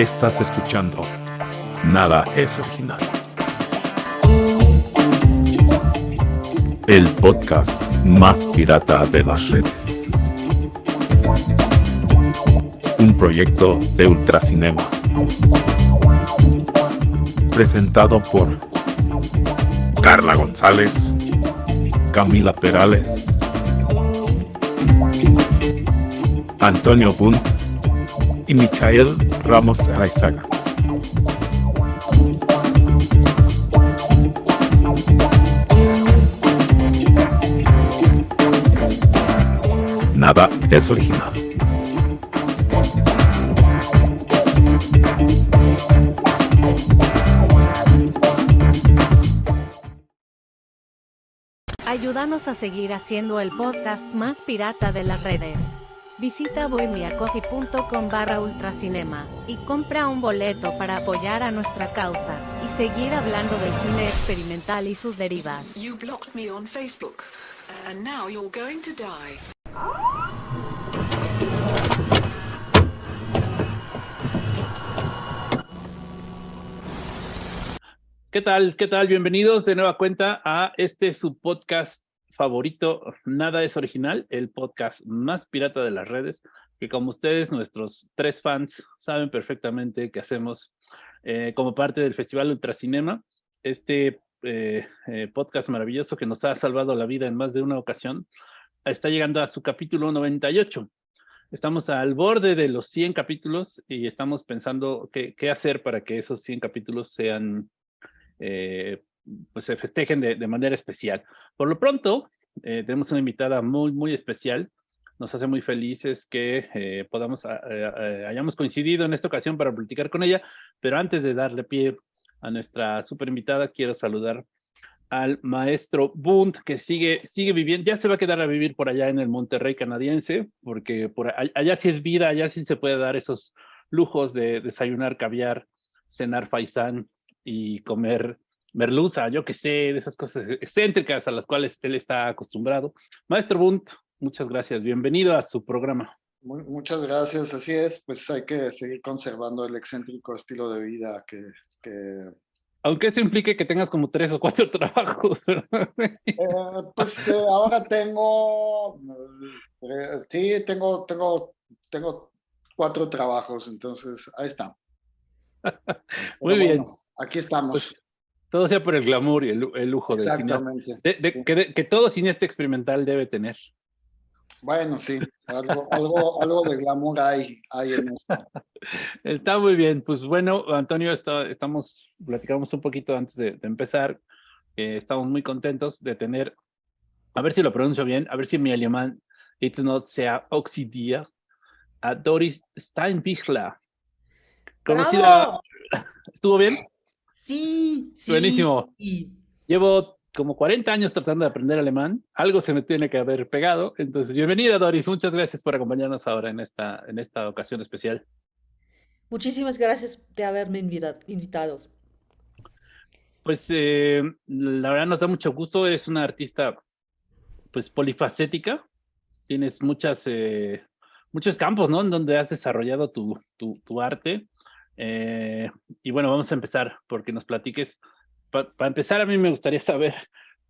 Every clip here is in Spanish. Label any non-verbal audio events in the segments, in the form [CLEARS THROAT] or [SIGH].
Estás escuchando Nada es original. El podcast más pirata de las redes. Un proyecto de Ultracinema. Presentado por Carla González, Camila Perales, Antonio Bunt y Michael Ramos Araizaga. Nada es original. Ayúdanos a seguir haciendo el podcast más pirata de las redes. Visita bohemiacoffee.com barra ultracinema y compra un boleto para apoyar a nuestra causa y seguir hablando del cine experimental y sus derivas. You blocked me on Facebook, and now you're going to die. ¿Qué tal? ¿Qué tal? Bienvenidos de nueva cuenta a este su podcast favorito, Nada es Original, el podcast más pirata de las redes, que como ustedes, nuestros tres fans, saben perfectamente que hacemos eh, como parte del Festival Ultracinema, este eh, eh, podcast maravilloso que nos ha salvado la vida en más de una ocasión, está llegando a su capítulo 98. Estamos al borde de los 100 capítulos y estamos pensando qué, hacer para que esos 100 capítulos sean pues se festejen de, de, manera especial. Por lo pronto, eh, tenemos una invitada muy, muy especial. Nos hace muy felices que eh, podamos, eh, hayamos coincidido en esta ocasión para platicar con ella, pero antes de darle pie a nuestra super invitada, quiero saludar al maestro Bund, que sigue, sigue viviendo, ya se va a quedar a vivir por allá en el Monterrey canadiense, porque por allá sí es vida, allá sí se puede dar esos lujos de desayunar caviar, cenar faisán y comer merluza, yo que sé, de esas cosas excéntricas a las cuales él está acostumbrado. Maestro Bunt, muchas gracias, bienvenido a su programa. Muy, muchas gracias, así es, pues hay que seguir conservando el excéntrico estilo de vida que... que... Aunque eso implique que tengas como tres o cuatro [LAUGHS] trabajos. eh, pues eh, ahora tengo, eh, sí, tengo, tengo, tengo cuatro trabajos, entonces ahí está. [LAUGHS] Muy bien. Bueno, aquí estamos. Pues, todo sea por el glamour y el, el lujo del cineasta. De, de, que, de, que, todo cineasta experimental debe tener. Bueno, sí, algo, algo, algo de glamour hay, hay en esto. [LAUGHS] Está muy bien. Pues bueno, Antonio, está, estamos, platicamos un poquito antes de, de empezar. Eh, estamos muy contentos de tener, a ver si lo pronuncio bien, a ver si mi alemán, it's not sea oxidia, a Doris Steinbichler. Conocida. ¿Estuvo bien? Sí, sí. Buenísimo. Sí. Llevo como 40 años tratando de aprender alemán. Algo se me tiene que haber pegado. Entonces, bienvenida, Doris. Muchas gracias por acompañarnos ahora en esta, en esta ocasión especial. Muchísimas gracias de haberme invitado. Pues eh, la verdad nos da mucho gusto. Eres una artista pues polifacética. Tienes muchas, eh, muchos campos, ¿no? En donde has desarrollado tu, tu, tu arte. Eh, y bueno, vamos a empezar porque nos platiques. Para pa empezar, a mí me gustaría [LAUGHS] saber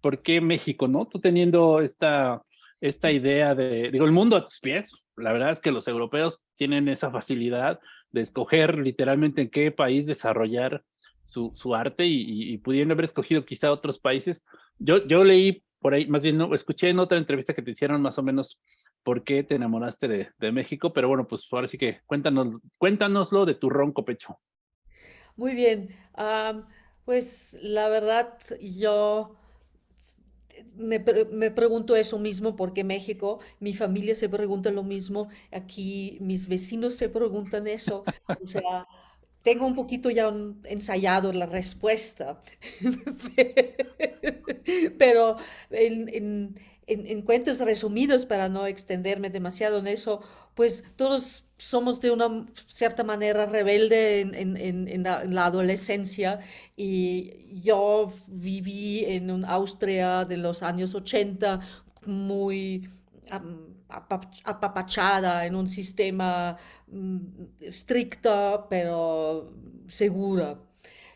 por qué México, ¿no? Tú teniendo esta, esta idea de, digo, el mundo a tus pies. La verdad es que los europeos tienen esa facilidad de escoger literalmente en qué país desarrollar su, su arte y, y, pudiendo haber escogido quizá otros países. Yo, yo leí por ahí, más bien no, escuché en otra entrevista que te hicieron más o menos por qué te enamoraste de, México, pero bueno, pues ahora sí que cuéntanos, cuéntanoslo de tu ronco pecho. Muy bien, pues la verdad yo me, me, pregunto eso mismo porque México, mi familia se pregunta lo mismo, aquí mis vecinos se preguntan eso, o sea, tengo un poquito ya ensayado la respuesta, [LAUGHS] pero en en, en, cuentos resumidos para no extenderme demasiado en eso, pues todos somos de una cierta manera rebelde en, en, la, adolescencia y yo viví en Austria de los años 80 muy apapachada en un sistema mm, estricta pero segura.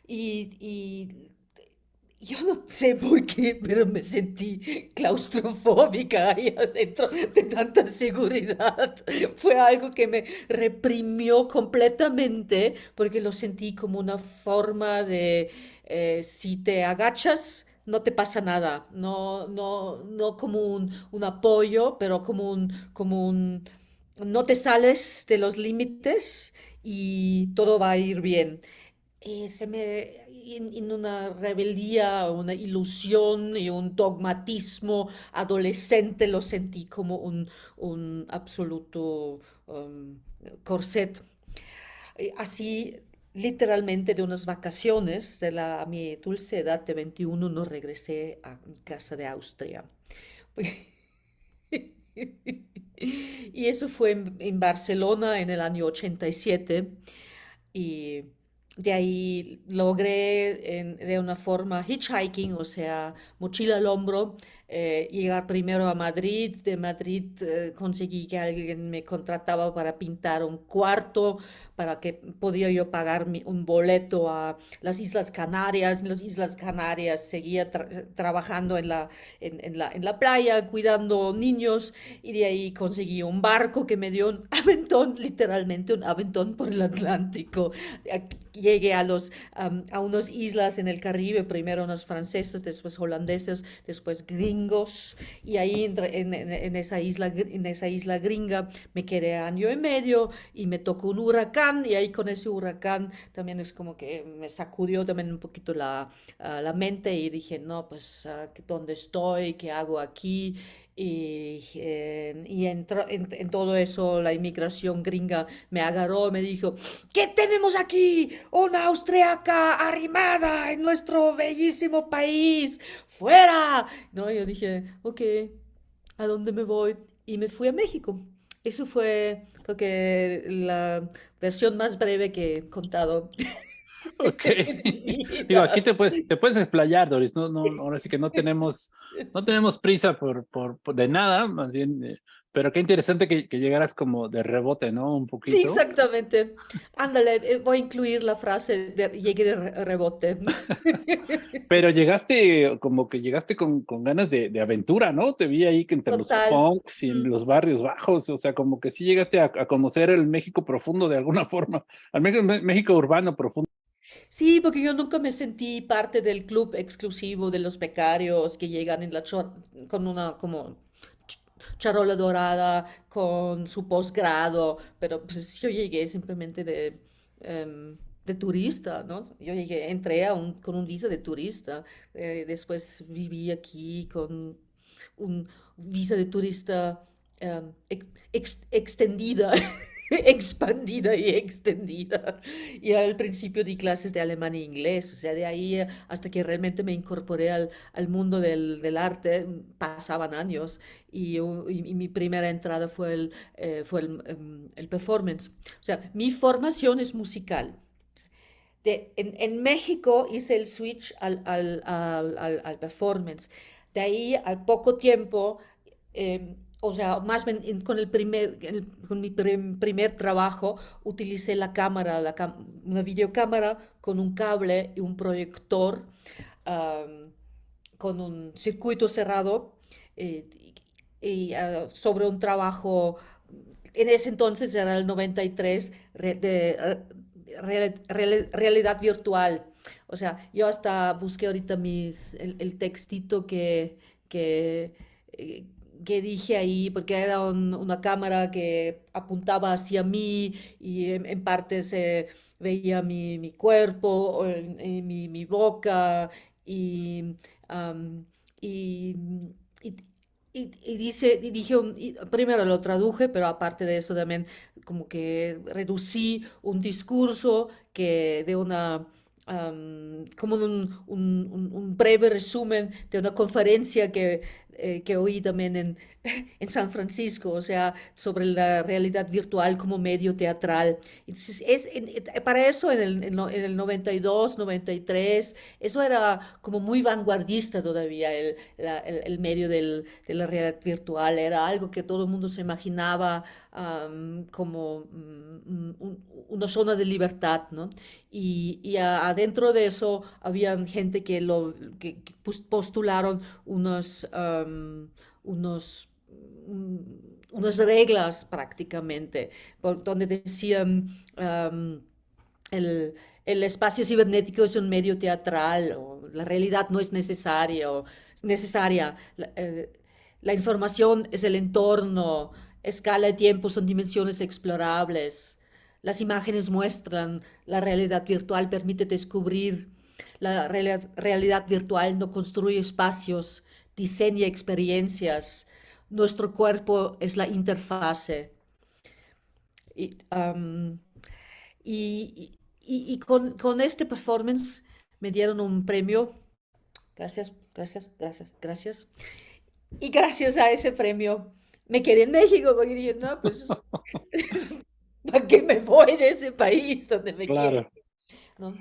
Y, yo no sé por qué, pero me sentí claustrofóbica ahí adentro de tanta seguridad. [LAUGHS] Fue algo que me reprimió completamente porque lo sentí como una forma de, eh, si te agachas, no te pasa nada, no, no, no como un, un apoyo, pero como un, como un, no te sales de los límites y todo va a ir bien. Eh, se me, en, una rebeldía, una ilusión y un dogmatismo adolescente lo sentí como un, un absoluto um, corset. Eh, así literalmente de unas vacaciones de la, a mi dulce edad de 21 no regresé a mi casa de Austria. [LAUGHS] y eso fue en, Barcelona en el año 87 y de ahí logré de una forma hitchhiking, o sea, mochila al hombro, eh, llegar primero a Madrid. De Madrid eh, conseguí que alguien me contrataba para pintar un cuarto, para que podía yo pagar un boleto a las Islas Canarias. En las Islas Canarias seguía trabajando en la, en, la, en la playa, cuidando niños, y de ahí conseguí un barco que me dio un aventón, [LAUGHS] literalmente un aventón por el Atlántico. Llegué a, los, a unas islas en el Caribe, primero unos franceses, después holandeses, después gringos y ahí en, esa isla, en esa isla gringa me quedé año y medio y me tocó un huracán y ahí con ese huracán también es como que me sacudió también un poquito la, ah, la mente y dije, no, pues, uh, ¿dónde estoy? ¿Qué hago aquí? Y, eh, y en, en, todo eso la inmigración gringa me agarró, me dijo, ¿qué tenemos aquí? Una austriaca arrimada en nuestro bellísimo país, fuera. No, yo dije, ok, ¿a dónde me voy? Y me fui a México. Eso fue, creo que, la versión más breve que he contado. [LAUGHS] [LAUGHS] Ok. Digo, aquí te puedes, te puedes explayar, Doris. No, no, ahora sí que no tenemos, no tenemos prisa por, por, de nada, más bien, eh, pero qué interesante que, que, llegaras como de rebote, ¿no? Un poquito. Sí, exactamente. Ándale, eh, voy a incluir la frase de llegué de rebote. [LAUGHS] pero llegaste, como que llegaste con, con ganas de, de, aventura, ¿no? Te vi ahí que entre los punks y en los barrios bajos, o sea, como que sí llegaste a, a conocer el México profundo de alguna forma, al menos México urbano profundo. Sí, porque yo nunca me sentí parte del club exclusivo de los becarios que llegan en la con una como charola dorada, con su posgrado, pero pues yo llegué simplemente de, em, de turista, ¿no? Yo llegué, entré a un, con un visa de turista, eh, después viví aquí con un visa de turista em, extendida. [LAUGHS] [LAUGHS] expandida y extendida. Y al principio di clases de alemán e inglés, o sea, de ahí hasta que realmente me incorporé al, al mundo del, del, arte, pasaban años y, y, mi primera entrada fue, el, eh, fue el, em, el, performance. O sea, mi formación es musical. En, en, México hice el switch al, al, al, performance. De ahí, al poco tiempo, eh, o sea, más bien con, el primer, con mi primer trabajo utilicé la cámara, la una videocámara con un cable y un proyector con un circuito cerrado eh, y, ah, sobre un trabajo, en ese entonces era el 93, de realidad virtual. O sea, yo hasta busqué ahorita mis, el, textito que, que eh, que dije ahí, porque era una cámara que apuntaba hacia mí y en, parte se veía mi, mi cuerpo, mi, mi, boca y, y, y, dice, dije, primero lo traduje, pero aparte de eso también como que reducí un discurso que de una como un, un, un, breve resumen de una conferencia que eh, que oí también en, [LAUGHS] en San Francisco, o sea, sobre la realidad virtual como medio teatral. Entonces, es, para eso en el, en, el 92, 93, eso era como muy vanguardista todavía, el, el, medio del, de la realidad virtual, era algo que todo el mundo se imaginaba como mm, una zona de libertad, ¿no? Y, y adentro de eso había gente que, lo, que, postularon unos, unos unas reglas prácticamente, por donde decían el, el, espacio cibernético es un medio teatral, o la realidad no es necesaria, o necesaria. La, eh, la información es el entorno, escala de tiempo son dimensiones explorables. Las imágenes muestran, la realidad virtual permite descubrir, la realidad virtual no construye espacios, diseña experiencias, nuestro cuerpo es la interfase. Y, y, con, con, este performance me dieron un premio. Gracias, gracias, gracias, gracias. Y gracias a ese premio me quedé en México porque dije, no, pues, [LAUGHS] ¿para qué me voy de ese país donde me claro. quiero?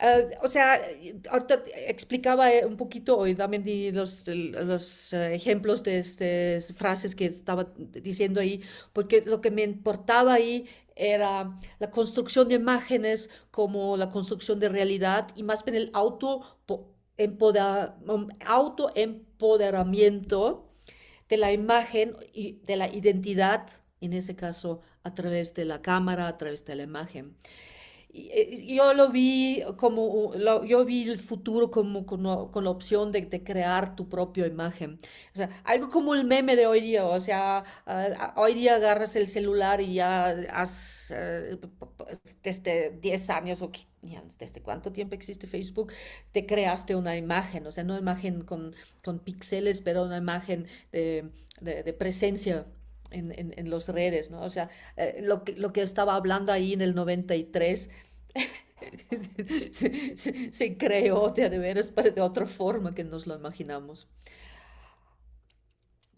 Ah, o sea, ahorita explicaba eh, un poquito y también los, los eh, ejemplos de estas frases que estaba diciendo ahí, porque lo que me importaba ahí era la construcción de imágenes como la construcción de realidad y más bien el auto, autoempoderamiento de la imagen y de la identidad, en ese caso a través de la cámara, a través de la imagen. Eh, yo lo vi como, yo vi el futuro como con, la opción de, crear tu propia imagen. O sea, algo como el meme de hoy día, o sea, hoy día agarras el celular y ya has, eh, desde 10 años o desde cuánto tiempo existe Facebook, te creaste una imagen, o sea, no imagen con, con píxeles, pero una imagen de, de, presencia en, en, en, las redes, ¿no? O sea, eh, lo, que, lo que estaba hablando ahí en el 93 [LAUGHS] se, creó de, de veras de otra forma que nos lo imaginamos.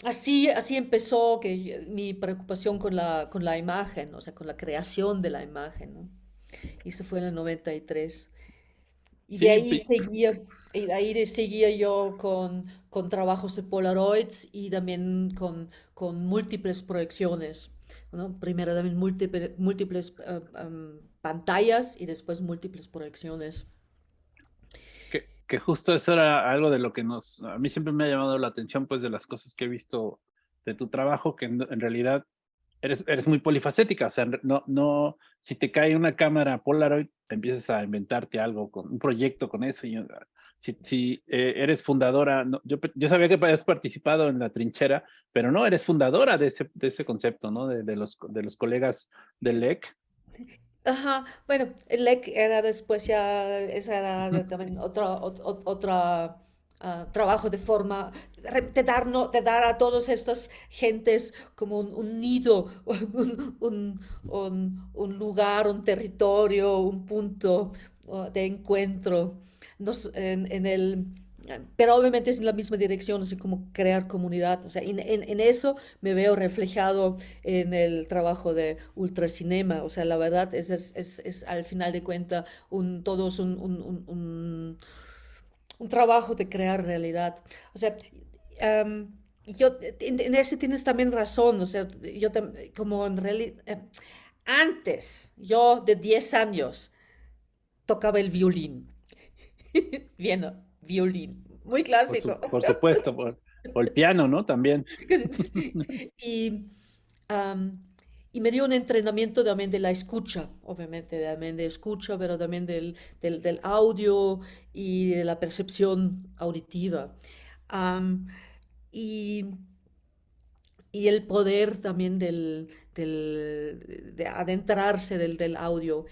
Así, así empezó que mi preocupación con la, con la imagen, o sea, con la creación de la imagen, ¿no? Y eso fue en el 93. Y de ahí seguía, y de ahí seguía yo con, con trabajos de Polaroids y también con, con múltiples proyecciones. ¿no? Primero también múltiples, múltiples eh, pantallas y después múltiples proyecciones. Que, que, justo eso era algo de lo que nos, a mí siempre me ha llamado la atención, pues de las cosas que he visto de tu trabajo, que en, realidad eres, eres muy polifacética, o sea, no, no, si te cae una cámara Polaroid, empiezas a inventarte algo, con un proyecto con eso, si, si eh, eres fundadora, no, yo, yo, sabía que habías participado en la trinchera, pero no, eres fundadora de ese, de ese concepto, ¿no? De, de, los, de los colegas del LEC. Ajá, bueno, el LEC era después ya, esa era también otro, otro, ah, trabajo de forma de dar, no, de dar a todas estas gentes como un, nido, [LAUGHS] un, un, un, lugar, un territorio, un punto uh, de encuentro. En, el, pero obviamente es en la misma dirección, así como crear comunidad. O sea, en, en, eso me veo reflejado en el trabajo de Ultracinema. O sea, la verdad es, es, es, es al final de cuentas un, todos un, un, un, un, trabajo de crear realidad. O sea, yo, en, en, ese tienes también razón. O sea, yo como en realidad, eh, antes, yo de 10 años, tocaba el violín. [LAUGHS] Bien, violín, muy clásico. Por, supuesto, por, el piano, ¿no? También. [LAUGHS] y, y, me dio un entrenamiento también de la escucha, obviamente, también de escucha, pero también del, del, del audio y de la percepción auditiva. y, y el poder también del, del de adentrarse del, del audio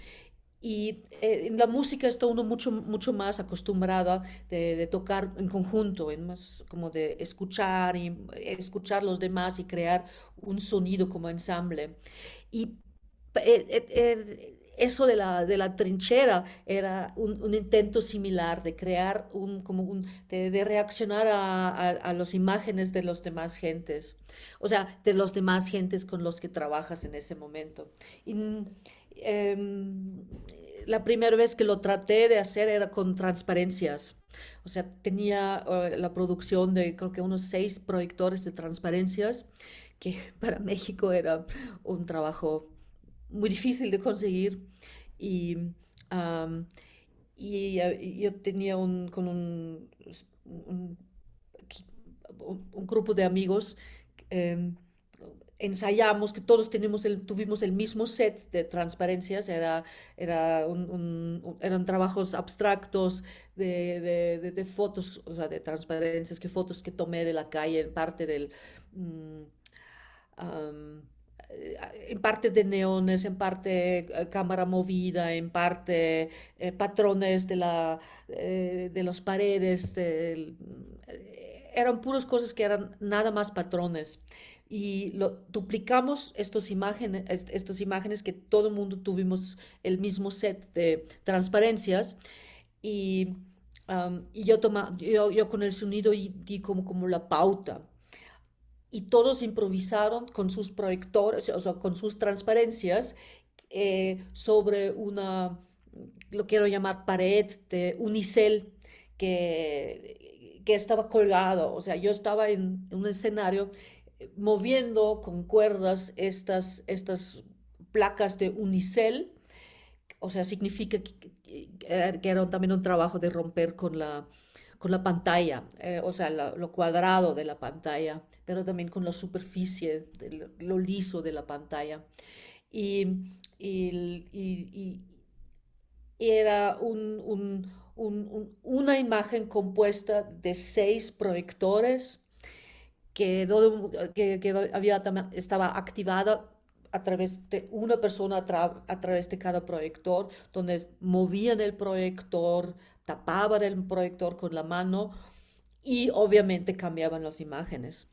y eh, en la música está uno mucho, mucho más acostumbrada de, tocar en conjunto, en más como de escuchar y escuchar los demás y crear un sonido como ensamble. Y eh, eh, eso de la, de la trinchera era un, un intento similar de crear un, como un, de, de reaccionar a, a, a las imágenes de los demás gentes, o sea, de los demás gentes con los que trabajas en ese momento. Y, em, la primera vez que lo traté de hacer era con transparencias. O sea, tenía uh, la producción de creo que unos seis proyectores de transparencias, que [LAUGHS] para México era un trabajo muy difícil de conseguir. Y, um, y uh, yo tenía un, con un, un, un grupo de amigos. Um, ensayamos, que todos tenemos el, tuvimos el mismo set de transparencias, era, era eran trabajos abstractos de, de, fotos, o sea, de transparencias, que fotos que tomé de la calle, en parte del... Um, en parte de neones, en parte eh, cámara movida, en parte eh, patrones de, la, eh, de las paredes, de, eran puras cosas que eran nada más patrones y lo, duplicamos estos imágenes, estos imágenes que todo el mundo tuvimos el mismo set de transparencias y, um, y yo, toma, yo, yo, con el sonido di como, como la pauta. Y todos improvisaron con sus proyectores, o sea, con sus transparencias eh, sobre una, lo quiero llamar pared de unicel que, que estaba colgado, o sea, yo estaba en un escenario moviendo con cuerdas estas, estas placas de unicel, o sea, significa que, que era también un trabajo de romper con la, con la pantalla, eh, o sea, la, lo cuadrado de la pantalla, pero también con la superficie, lo liso de la pantalla. Y, y, y, y era un, un, un, una imagen compuesta de seis proyectores que, que, que había, estaba activada a través de una persona a, tra a, través de cada proyector, donde movían el proyector, tapaban el proyector con la mano y obviamente cambiaban las imágenes.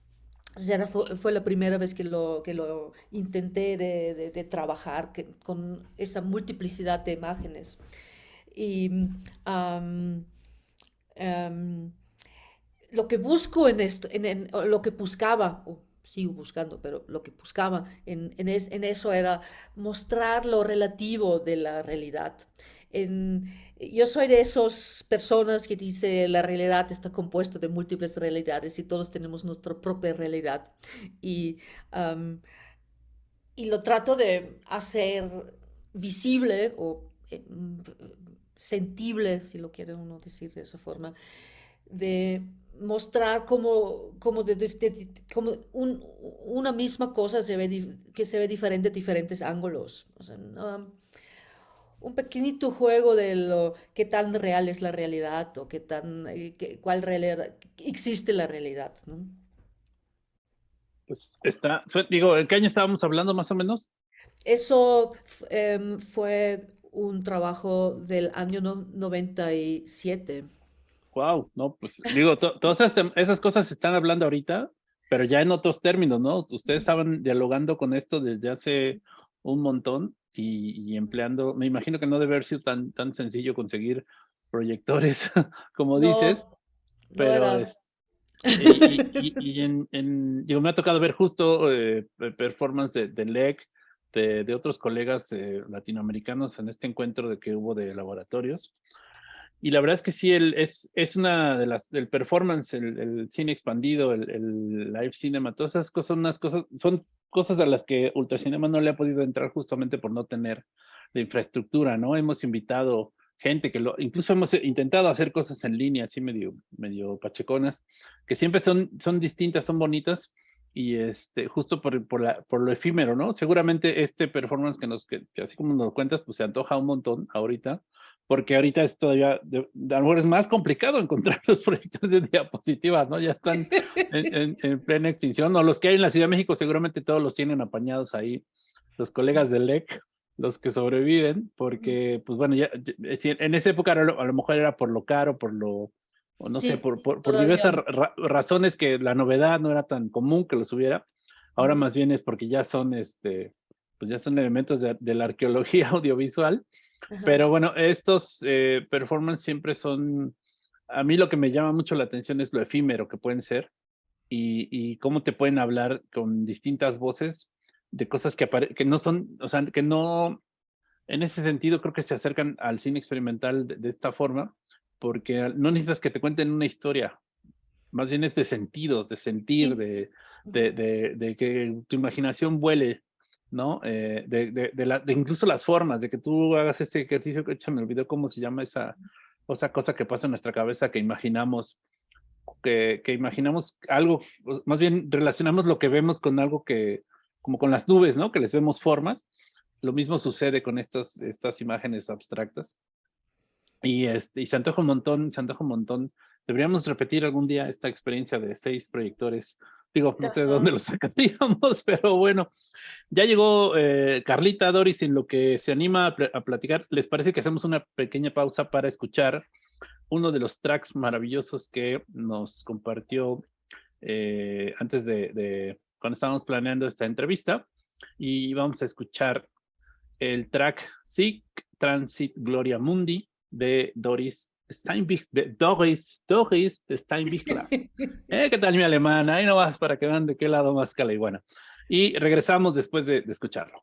O fue, fue, la primera vez que lo, que lo intenté de, de, trabajar con esa multiplicidad de imágenes. Y lo que busco en esto, en, en lo que buscaba, o sigo buscando, pero lo que buscaba en, en, es, en, eso era mostrar lo relativo de la realidad. En, yo soy de esas personas que dice la realidad está compuesta de múltiples realidades y todos tenemos nuestra propia realidad. Y, um, y lo trato de hacer visible o eh, sentible, si lo quiere uno decir de esa forma, de mostrar como, como, de, de, como un, una misma cosa se ve, que se ve diferente diferentes ángulos. O sea, no, un pequeñito juego de lo qué tan real es la realidad o qué tan, eh, qué, cuál realidad, existe la realidad. ¿no? Pues está, digo, ¿en qué año estábamos hablando más o menos? Eso eh, fue un trabajo del año no, 97. Wow, no, pues digo, to, todas esas, cosas se están hablando ahorita, pero ya en otros términos, ¿no? Ustedes estaban dialogando con esto desde hace un montón y, y empleando, me imagino que no debe haber sido tan, tan sencillo conseguir proyectores, [LAUGHS] como no, dices, pero no y, [LAUGHS] y, y, en, en, digo, me ha tocado ver justo eh, performance de, de LEC, de, de, otros colegas eh, latinoamericanos en este encuentro de que hubo de laboratorios, y la verdad es que sí, el, es, es una de las, el performance, el, el cine expandido, el, el, live cinema, todas esas cosas, son unas cosas, son cosas a las que Ultracinema no le ha podido entrar justamente por no tener la infraestructura, ¿no? Hemos invitado gente que lo, incluso hemos intentado hacer cosas en línea, así medio, medio pacheconas, que siempre son, son distintas, son bonitas, y este, justo por, por, la, por lo efímero, ¿no? Seguramente este performance que nos, que, que así como nos cuentas, pues se antoja un montón ahorita, porque ahorita es todavía, de, de, a lo mejor es más complicado [LAUGHS] encontrar los proyectos de diapositivas, ¿no? Ya están en, [LAUGHS] en, en, plena extinción, o los que hay en la Ciudad de México seguramente todos los tienen apañados ahí, los colegas del LEC, los que sobreviven, porque, pues bueno, ya, en esa época a lo, a lo mejor era por lo caro, por lo, o no sí, sé, por, por, por diversas ra razones que la novedad no era tan común que los hubiera, ahora más bien es porque ya son, este, pues ya son elementos de, de la arqueología [LAUGHS] audiovisual. Ajá. Pero bueno, estos eh, performances siempre son, a mí lo que me llama mucho la atención es lo efímero que pueden ser y, y cómo te pueden hablar con distintas voces de cosas que, que no son, o sea, que no, en ese sentido creo que se acercan al cine experimental de, de esta forma, porque no necesitas que te cuenten una historia, más bien es de sentidos, de sentir, Sí. de, de, de, de que tu imaginación vuele, ¿no? Eh, de, de, de, la, de incluso las formas, de que tú hagas ese ejercicio, que me olvidó cómo se llama esa, esa cosa que pasa en nuestra cabeza, que imaginamos, que, que imaginamos algo, más bien relacionamos lo que vemos con algo que, como con las nubes, ¿no? Que les vemos formas. Lo mismo sucede con estas, estas imágenes abstractas. Y, este, y se antoja un montón, se antoja un montón. Deberíamos repetir algún día esta experiencia de seis proyectores. Digo, no sé de dónde lo sacaríamos, [LAUGHS] pero bueno. Ya llegó eh, Carlita Doris en lo que se anima a, pl- a platicar. ¿Les parece que hacemos una pequeña pausa para escuchar uno de los tracks maravillosos que nos compartió eh, antes de, de cuando estábamos planeando esta entrevista? Y vamos a escuchar el track Sic Transit Gloria Mundi de Doris Steinbich, de Doris, Doris Steinbichler. [LAUGHS] Eh, ¿Qué tal mi alemana? Ahí no vas para que vean de qué lado más cala y bueno. Y regresamos después de, de escucharlo.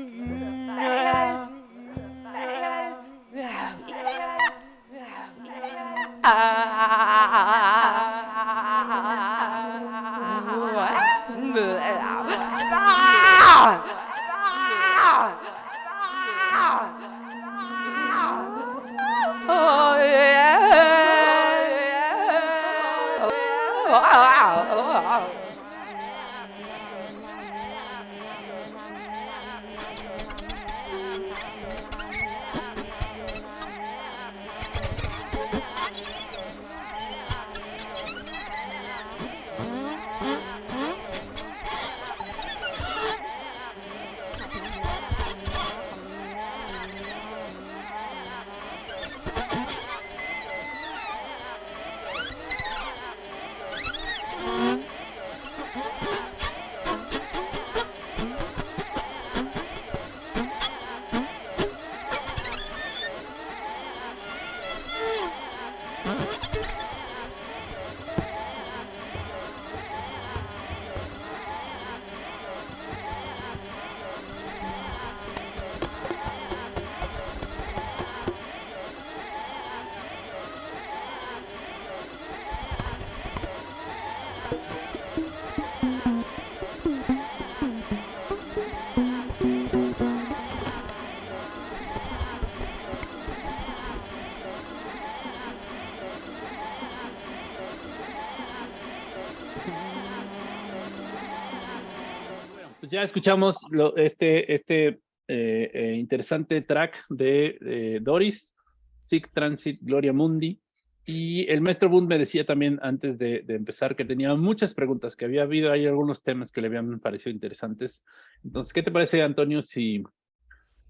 ya escuchamos lo, este, este eh, eh, interesante track de eh, Doris, Sick Transit, Gloria Mundi. Y el maestro Bund me decía también antes de, empezar que tenía muchas preguntas, que había habido ahí algunos temas que le habían parecido interesantes. Entonces, ¿qué te parece, Antonio, si,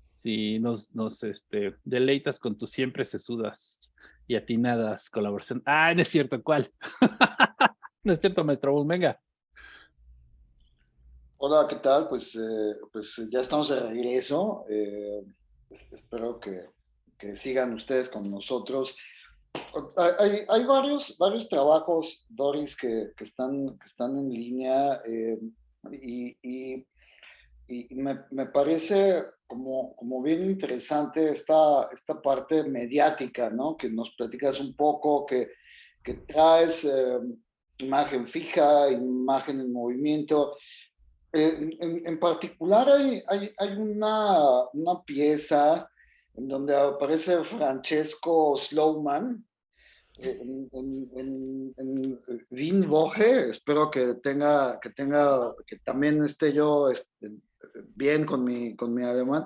si nos, nos este, deleitas con tus siempre sesudas y atinadas colaboración? Ah, no es cierto, ¿cuál? [LAUGHS] no es cierto, maestro Bund, venga. Hola, ¿qué tal? Pues, eh, pues ya estamos de regreso. Eh, espero que, que, sigan ustedes con nosotros. Hay, hay varios, varios trabajos, Doris, que, que, están, que están en línea eh, y, y, y me, me, parece como, como bien interesante esta, esta parte mediática, ¿no? Que nos platicas un poco, que, que traes eh, imagen fija, imagen en movimiento. Eh, en, particular hay, una, pieza en donde aparece Francesco Slowman eh, en, en, en, Wien Woche, espero que tenga, que tenga, que también esté yo este, bien con mi, con mi alemán,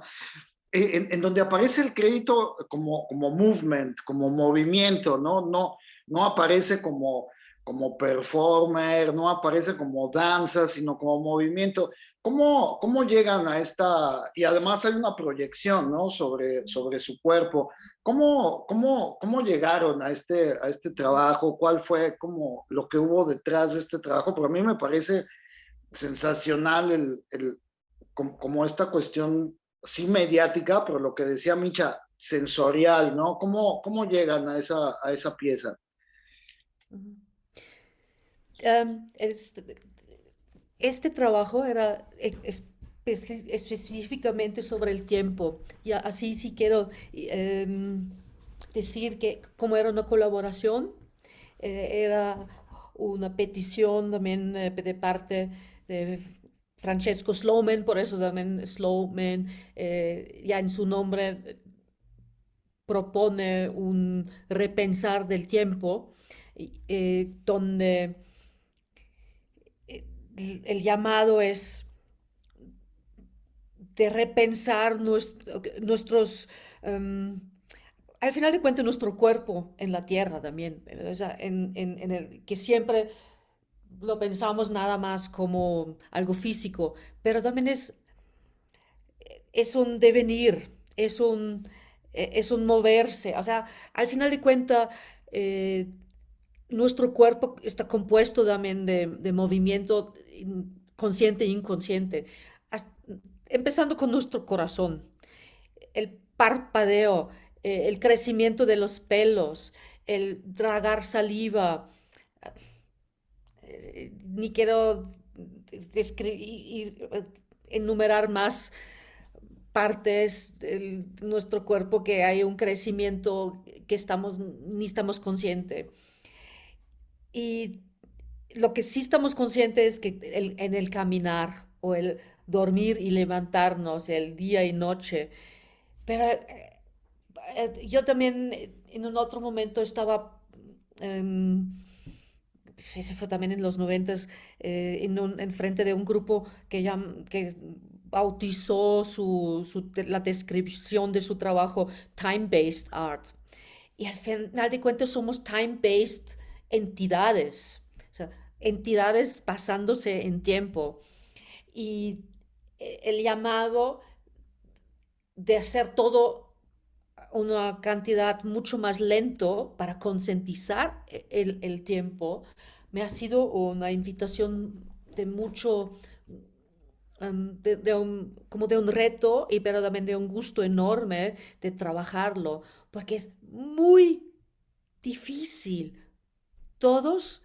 eh, en, donde aparece el crédito como, como movement, como movimiento, ¿no? No, no aparece como como performer, no aparece como danza, sino como movimiento. ¿Cómo, cómo llegan a esta, y además hay una proyección, ¿no? Sobre, sobre su cuerpo. ¿Cómo, cómo, cómo llegaron a este, a este trabajo? ¿Cuál fue como lo que hubo detrás de este trabajo? Porque a mí me parece sensacional el, el, como, como esta cuestión, sí mediática, pero lo que decía Micha, sensorial, ¿no? ¿Cómo, cómo llegan a esa, a esa pieza? Uh -huh. Este, este, trabajo era espe específicamente sobre el tiempo. Y así sí quiero um, decir que como era una colaboración, eh, era una petición también eh, de parte de Francesco Slowman, por eso también Slowman eh, ya en su nombre propone un repensar del tiempo, donde el llamado es de repensar nuestro, nuestros, um, al final de cuentas, nuestro cuerpo en la tierra también, en, en, el que siempre lo pensamos nada más como algo físico, pero también es, es un devenir, es un, es un moverse, o sea, al final de cuentas, eh, nuestro cuerpo está compuesto también de movimiento consciente e inconsciente, empezando con nuestro corazón, el parpadeo, eh, el crecimiento de los pelos, el tragar saliva, eh, ni quiero enumerar más partes de nuestro cuerpo que hay un crecimiento que estamos, ni estamos conscientes. Y lo que sí estamos conscientes es que el, en el caminar o el dormir y levantarnos, el día y noche, pero eh, eh, yo también en un otro momento estaba, eh, ese fue también en los noventas, eh, en, un, en, frente de un grupo que, ya, que bautizó su, su, la descripción de su trabajo Time-Based Art. Y al final de cuentas somos time-based entidades entidades pasándose en tiempo. Y eh, el llamado de hacer todo una cantidad mucho más lento para concientizar e-, el, el, tiempo, me ha sido una invitación de mucho, um, de, de un, como de un reto, y pero también de un gusto enorme de trabajarlo, porque es muy difícil. Todos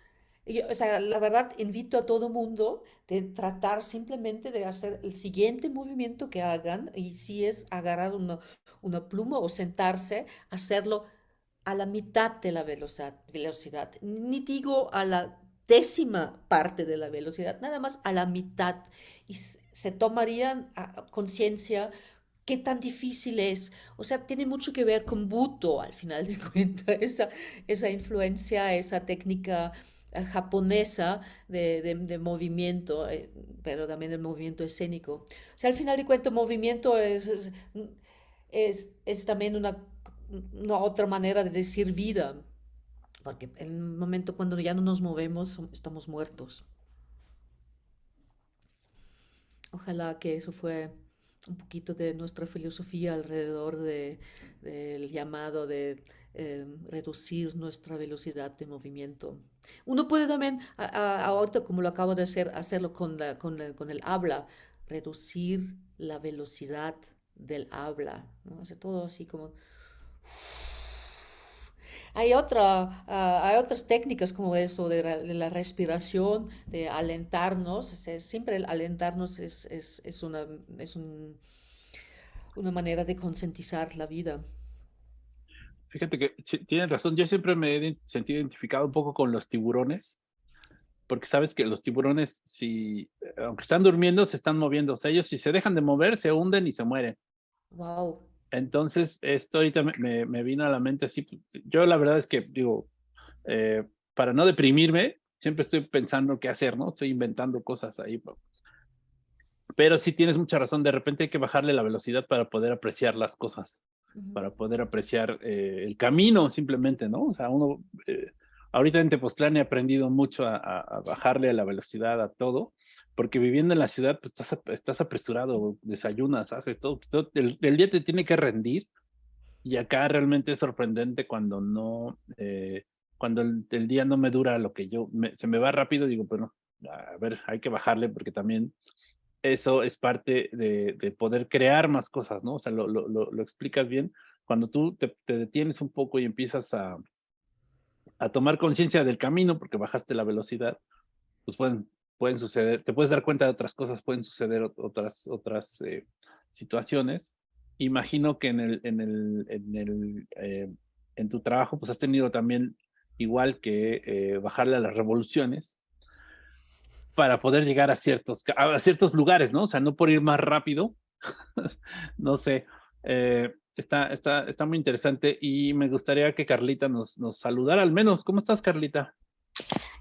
yo, o sea, la verdad, invito a todo mundo de tratar simplemente de hacer el siguiente movimiento que hagan, y si es agarrar una, una pluma o sentarse, hacerlo a la mitad de la velocidad. Ni digo a la décima parte de la velocidad, nada más a la mitad. Y se tomarían conciencia qué tan difícil es. O sea, tiene mucho que ver con Buto, al final de [LAUGHS] cuentas, esa, esa influencia, esa técnica japonesa de, movimiento, eh, pero también el movimiento escénico. O sea, al final de cuentas, movimiento es, es, es, también una, una, otra manera de decir vida, porque en el momento cuando ya no nos movemos, estamos muertos. Ojalá que eso fue un poquito de nuestra filosofía alrededor de, del llamado de eh, reducir nuestra velocidad de movimiento. Uno puede también, ahorita como lo acabo de hacer, hacerlo con, con, con, el habla, reducir la velocidad del habla, ¿no? Todo así como... [SIGHS] Hay, otra, ah, hay otras técnicas como eso de la, respiración, de alentarnos. siempre alentarnos es, es, es una, es un, una manera de concientizar la vida. Fíjate que tienes razón, yo siempre me he sentido identificado un poco con los tiburones, porque sabes que los tiburones, si, aunque están durmiendo, se están moviendo. O sea, ellos si se dejan de mover, se hunden y se mueren. Wow. Entonces, esto ahorita me, me, vino a la mente así. Pues, yo la verdad es que, digo, eh, para no deprimirme, siempre estoy pensando qué hacer, ¿no? Estoy inventando cosas ahí. Pues. Pero sí tienes mucha razón, de repente hay que bajarle la velocidad para poder apreciar las cosas, para poder apreciar eh, el camino simplemente, ¿no? O sea, uno, eh, ahorita en Tepoztlán he aprendido mucho a, bajarle a la velocidad a todo porque viviendo en la ciudad, pues estás, apresurado, desayunas, haces todo, el, día te tiene que rendir, y acá realmente es sorprendente cuando no, eh, cuando el, día no me dura lo que yo, se me va rápido, digo, bueno, a ver, hay que bajarle porque también eso es parte de, de poder crear más cosas, ¿no? O sea, lo, lo, lo, explicas bien. Cuando tú te, detienes un poco y empiezas a, a tomar conciencia del camino porque bajaste la velocidad, pues pueden, pueden suceder, te puedes dar cuenta de otras cosas, pueden suceder otras, otras eh, situaciones. Imagino que en, el, en, el, en, el, eh, en tu trabajo pues has tenido también, igual que eh, bajarle a las revoluciones, para poder llegar a ciertos, a ciertos lugares, ¿no? O sea, no por ir más rápido, [LAUGHS] no sé, está, está, está muy interesante y me gustaría que Carlita nos, nos saludara al menos. ¿Cómo estás, Carlita?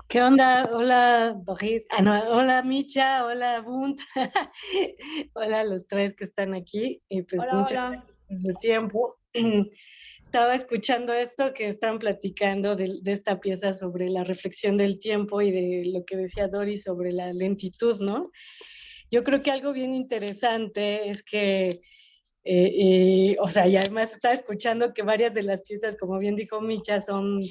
¿Qué onda? Hola, Doris. Ah, no, hola, Micha. Hola, Bunt. [LAUGHS] hola a los tres que están aquí. Y pues hola, muchas hola. gracias por su tiempo. [CLEARS THROAT] Estaba escuchando esto que están platicando de, de, esta pieza sobre la reflexión del tiempo y de lo que decía Doris sobre la lentitud, ¿no? Yo creo que algo bien interesante es que eh, o sea, y además estaba escuchando que varias de las piezas, como bien dijo Micha, son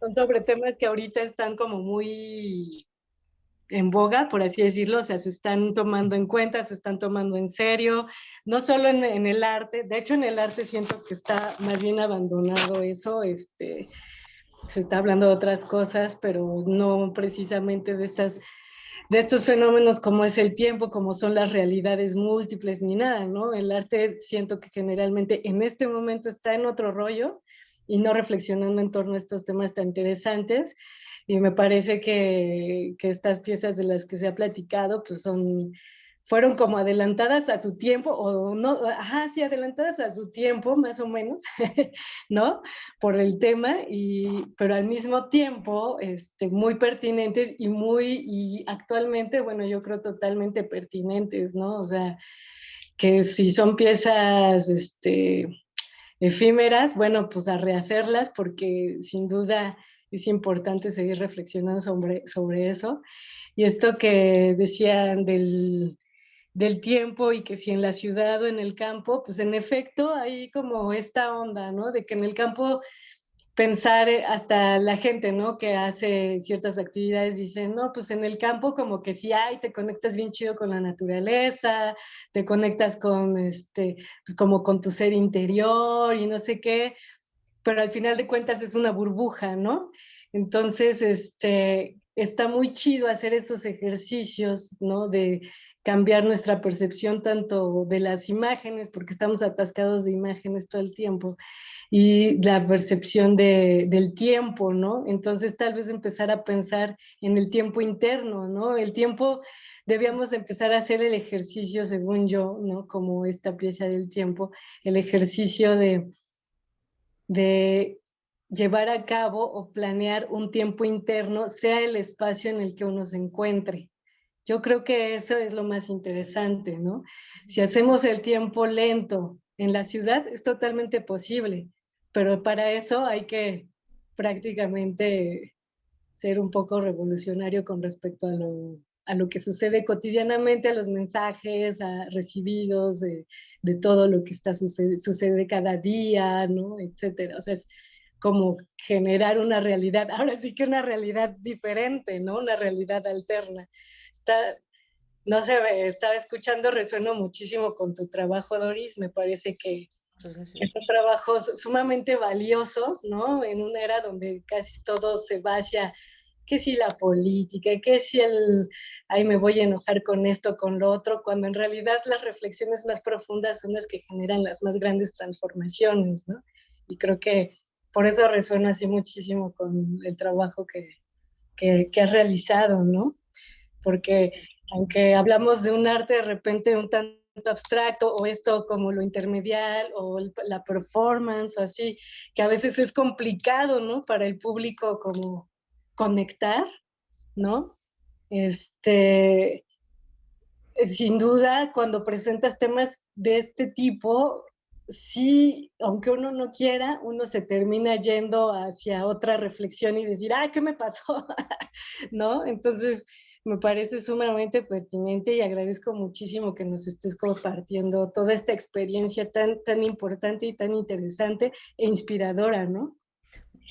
son sobre temas que ahorita están como muy en boga, por así decirlo, o sea, se están tomando en cuenta, se están tomando en serio, no solo en, en, el arte, de hecho en el arte siento que está más bien abandonado eso, este, se está hablando de otras cosas, pero no precisamente de estas de estos fenómenos como es el tiempo, como son las realidades múltiples, ni nada, ¿no? El arte siento que generalmente en este momento está en otro rollo, y no reflexionando en torno a estos temas tan interesantes. Y me parece que, que estas piezas de las que se ha platicado pues son, fueron como adelantadas a su tiempo, o no, ajá, sí, adelantadas a su tiempo, más o menos, [LAUGHS] ¿no? Por el tema, y, pero al mismo tiempo este, muy pertinentes y muy, y actualmente, bueno, yo creo totalmente pertinentes, ¿no? O sea, que si son piezas, este, efímeras, bueno, pues a rehacerlas porque sin duda es importante seguir reflexionando sobre, sobre eso. Y esto que decían del, del tiempo y que si en la ciudad o en el campo, pues en efecto hay como esta onda, ¿no? De que en el campo pensar eh, hasta la gente, ¿no? Que hace ciertas actividades, dicen, no, pues en el campo como que sí hay, te conectas bien chido con la naturaleza, te conectas con, este, pues como con tu ser interior y no sé qué, pero al final de cuentas es una burbuja, ¿no? Entonces, este, está muy chido hacer esos ejercicios, ¿no? De cambiar nuestra percepción tanto de las imágenes, porque estamos atascados de imágenes todo el tiempo, y la percepción de, del tiempo, ¿no? Entonces tal vez empezar a pensar en el tiempo interno, ¿no? El tiempo, debíamos empezar a hacer el ejercicio, según yo, ¿no? Como esta pieza del tiempo, el ejercicio de, de llevar a cabo o planear un tiempo interno, sea el espacio en el que uno se encuentre. Yo creo que eso es lo más interesante, ¿no? Si hacemos el tiempo lento en la ciudad, es totalmente posible, pero para eso hay que prácticamente ser un poco revolucionario con respecto a lo, a lo que sucede cotidianamente, a los mensajes a recibidos, de, de todo lo que está sucede, sucede cada día, ¿no? Etcétera. O sea, es, como generar una realidad, [LAUGHS] ahora sí que una realidad diferente, ¿no? Una realidad alterna. Está, no sé, estaba escuchando, resueno muchísimo con tu trabajo, Doris, me parece que, esos trabajos sumamente valiosos, ¿no? En una era donde casi todo se va hacia que si la política, que si el, ay, me voy a enojar con esto, con lo otro, cuando en realidad las reflexiones más profundas son las que generan las más grandes transformaciones, ¿no? Y creo que por eso resuena así muchísimo con el trabajo que, que, has realizado, ¿no? Porque aunque hablamos de un arte de repente un tanto abstracto o esto como lo intermedial o la performance o así, que a veces es complicado, ¿no? Para el público como conectar, ¿no? Este, sin duda, cuando presentas temas de este tipo, sí, aunque uno no quiera, uno se termina yendo hacia otra reflexión y decir, ah, ¿qué me pasó? [LAUGHS] ¿No? Entonces, me parece sumamente pertinente y agradezco muchísimo que nos estés compartiendo toda esta experiencia tan, tan importante y tan interesante e inspiradora, ¿no?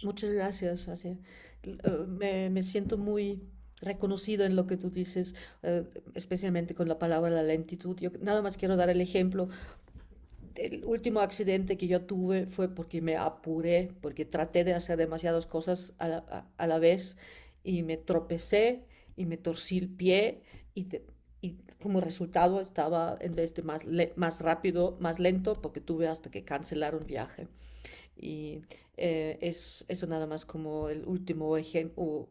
Muchas gracias, Asia. Eh, me, me siento muy reconocido en lo que tú dices, eh, especialmente con la palabra la lentitud. Yo nada más quiero dar el ejemplo el último accidente que yo tuve fue porque me apuré, porque traté de hacer demasiadas cosas a la, vez y me tropecé y me torcí el pie y, y, como resultado estaba en vez de más, más rápido, más lento, porque tuve hasta que cancelar un viaje. Y eh, es eso nada más como el último ejemplo,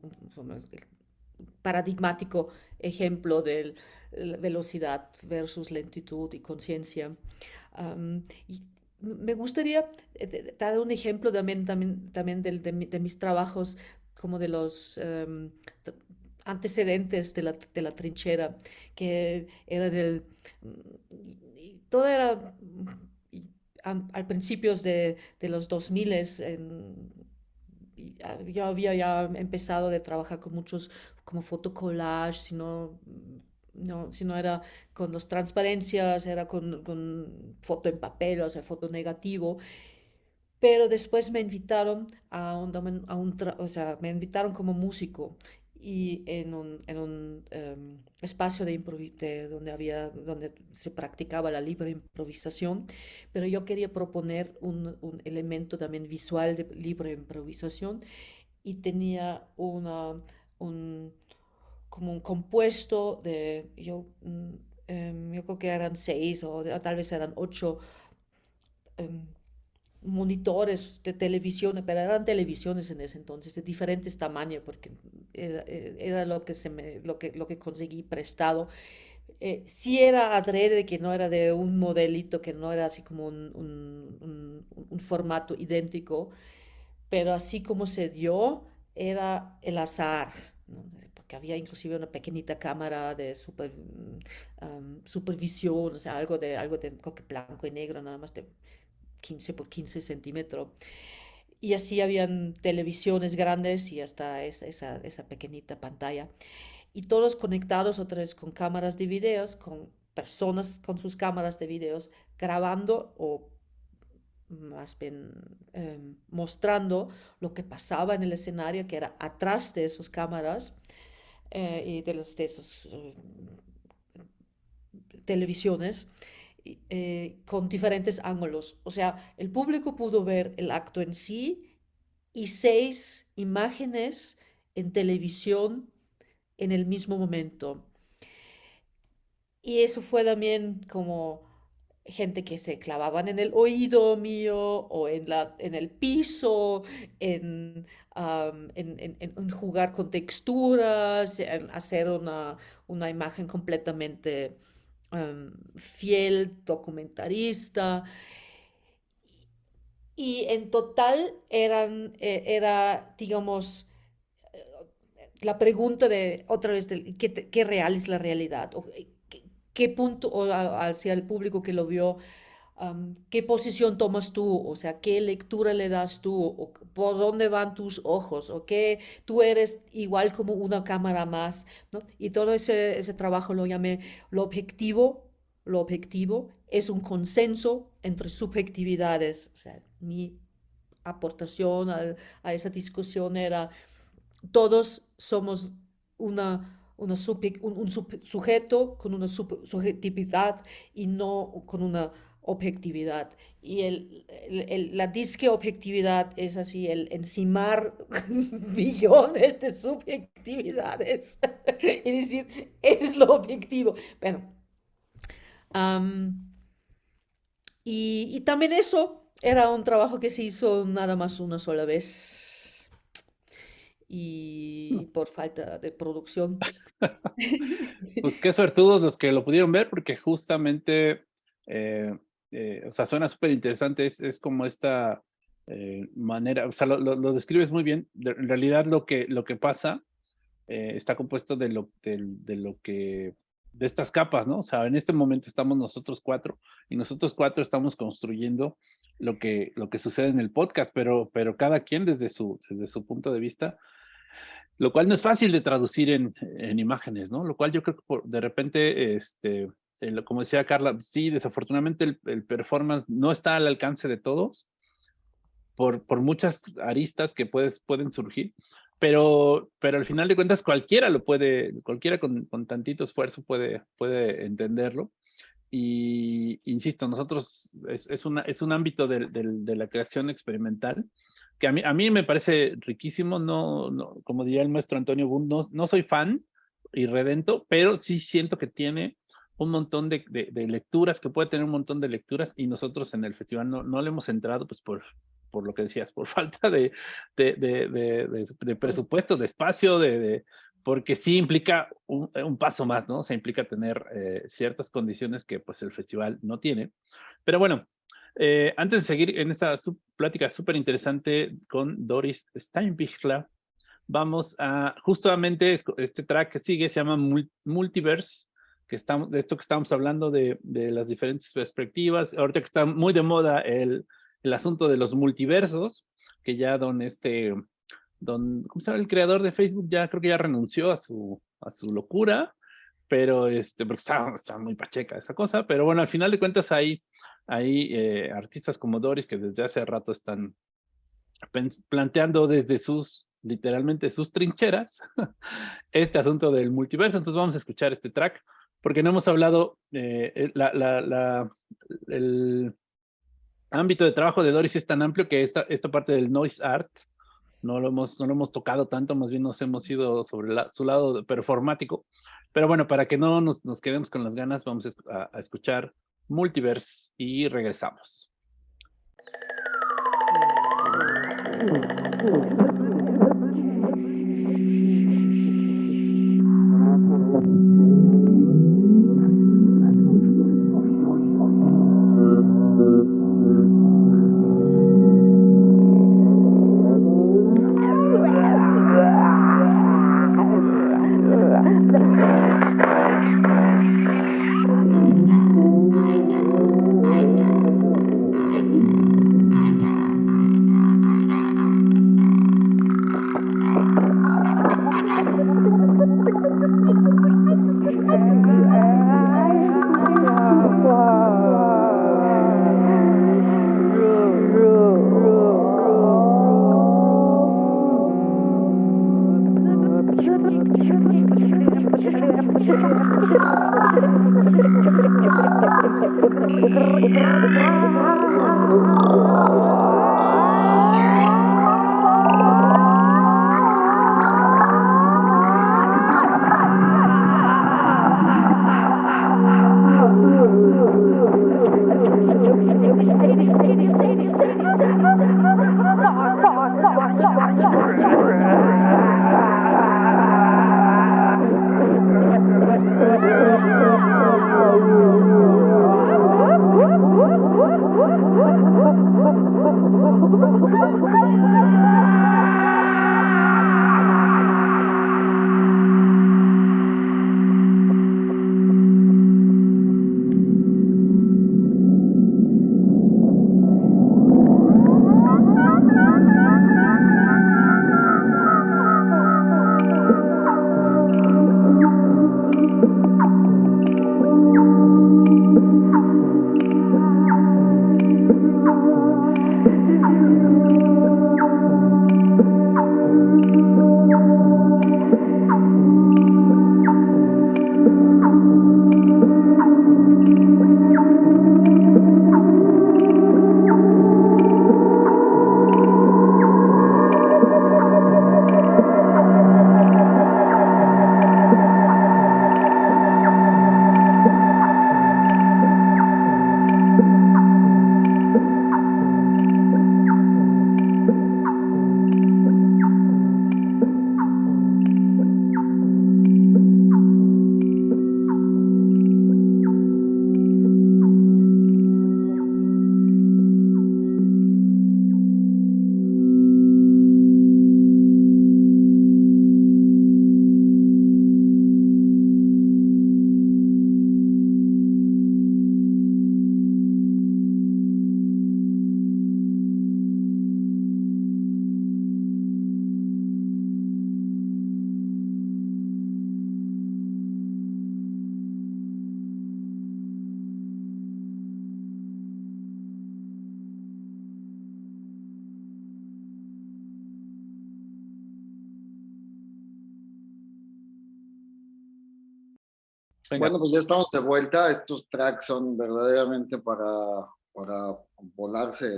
paradigmático ejemplo de velocidad versus lentitud y conciencia. Me gustaría eh, dar un ejemplo también, también, también de, de, mis trabajos, como de los em, antecedentes de la, de la, trinchera, que era del... Todo era al principios de, de los 2000 en, yo había ya empezado de trabajar con muchos como fotocollage, sino no, si no era con las transparencias, era con, con, foto en papel, o sea, foto negativo. Pero después me invitaron a un, a un o sea, me invitaron como músico y en un, en un em, espacio de, de, donde había donde se practicaba la libre improvisación pero yo quería proponer un, un elemento también visual de libre improvisación y tenía una un, como un compuesto de, yo, em, yo creo que eran seis o, tal vez eran ocho em, monitores de televisión, pero eran televisiones en ese entonces de diferentes tamaños porque era, era lo, que se me, lo, que, lo que conseguí prestado. Eh, sí era adrede, que no era de un modelito, que no era así como un, un, formato idéntico, pero así como se dio, era el azar. ¿no? que había inclusive una pequeñita cámara de super, mm, supervisión, o sea, algo de, algo de blanco y negro, nada más de 15 por 15 centímetros. Y así habían televisiones grandes y hasta esa, esa, pequeñita pantalla. Y todos conectados otra vez con cámaras de videos, con personas con sus cámaras de videos grabando o más bien em, mostrando lo que pasaba en el escenario, que era atrás de esas cámaras, eh, y de, los, de esos eh, televisiones eh, con diferentes ángulos. O sea, el público pudo ver el acto en sí y seis imágenes en televisión en el mismo momento. Y eso fue también como gente que se clavaban en el oído mío o en, la, en el piso, en, en, jugar con texturas, en hacer una, una imagen completamente fiel, documentarista. y en total eran, eh, era, digamos, la pregunta de otra vez, ¿qué, ¿qué, real es la realidad? ¿qué, qué, punto, o hacia el público que lo vio, um, qué posición tomas tú? O sea, ¿qué lectura le das tú? O, ¿Por dónde van tus ojos? ¿O qué tú eres igual como una cámara más? ¿no? Y todo ese, ese trabajo lo llamé lo objetivo, lo objetivo es un consenso entre subjetividades. O sea, mi aportación a, a esa discusión era, todos somos una, una un, un sujeto con una subjetividad y no con una objetividdad. Y el, el, la disque objetividad es así, el encimar [LAUGHS] millones de subjetividades [LAUGHS] y decir, es lo objetivo. Bueno, um, y, también eso era un trabajo que se hizo nada más una sola vez. Y mm. por falta de producción. [LAUGHS] pues qué suertudos los que lo pudieron ver, porque justamente, eh, eh, o sea, suena súper interesante. Es, como esta eh, manera, o sea, lo, describes muy bien. en realidad, lo que, lo que pasa está compuesto de lo, de lo que de estas capas, ¿no? O sea, en este momento estamos nosotros cuatro y nosotros cuatro estamos construyendo lo que, lo que sucede en el podcast, pero, pero cada quien desde su, desde su punto de vista, lo cual no es fácil de traducir en, en imágenes, ¿no? Lo cual yo creo que de repente, este, como decía Carla, sí, desafortunadamente el, el, performance no está al alcance de todos por, por muchas aristas que puedes, pueden surgir, pero, pero al final de cuentas cualquiera lo puede, cualquiera con, con tantito esfuerzo puede, puede entenderlo. Y insisto, nosotros es, es, una, es un ámbito de, de, de, la creación experimental que a mí, a mí me parece riquísimo, no, no como diría el maestro Antonio Bund, no, no soy fan y redento, pero sí siento que tiene un montón de, de, de, lecturas, que puede tener un montón de lecturas y nosotros en el festival no, no le hemos entrado pues por, por lo que decías, por [LAUGHS] falta de, de, presupuesto, de espacio, de, porque sí implica un, un, paso más, ¿no? O sea, implica tener eh, ciertas condiciones que pues el festival no tiene. Pero bueno, eh, antes de seguir en esta sub plática súper interesante con Doris Steinbichler, vamos a justamente este track que sigue, se llama Multiverse, que estamos, de esto que estamos hablando de, de las diferentes perspectivas, ahorita que está muy de moda el el asunto de los multiversos, que ya don este, don, ¿cómo se llama? El creador de Facebook ya creo que ya renunció a su, a su locura, pero este, porque está, muy pacheca esa cosa, pero bueno, al final de cuentas hay, hay eh, artistas como Doris que desde hace rato están planteando desde sus, literalmente sus trincheras, [LAUGHS] este asunto del multiverso, entonces vamos a escuchar este track, porque no hemos hablado, eh, la, la, la, el, ámbito de trabajo de Doris es tan amplio que esta, esta parte del noise art no lo, hemos, no lo hemos tocado tanto, más bien nos hemos ido sobre su lado performático. Pero bueno, para que no nos, nos quedemos con las ganas, vamos a, a escuchar Multiverse y regresamos. Bueno, pues ya estamos de vuelta. Estos tracks son verdaderamente para, para volarse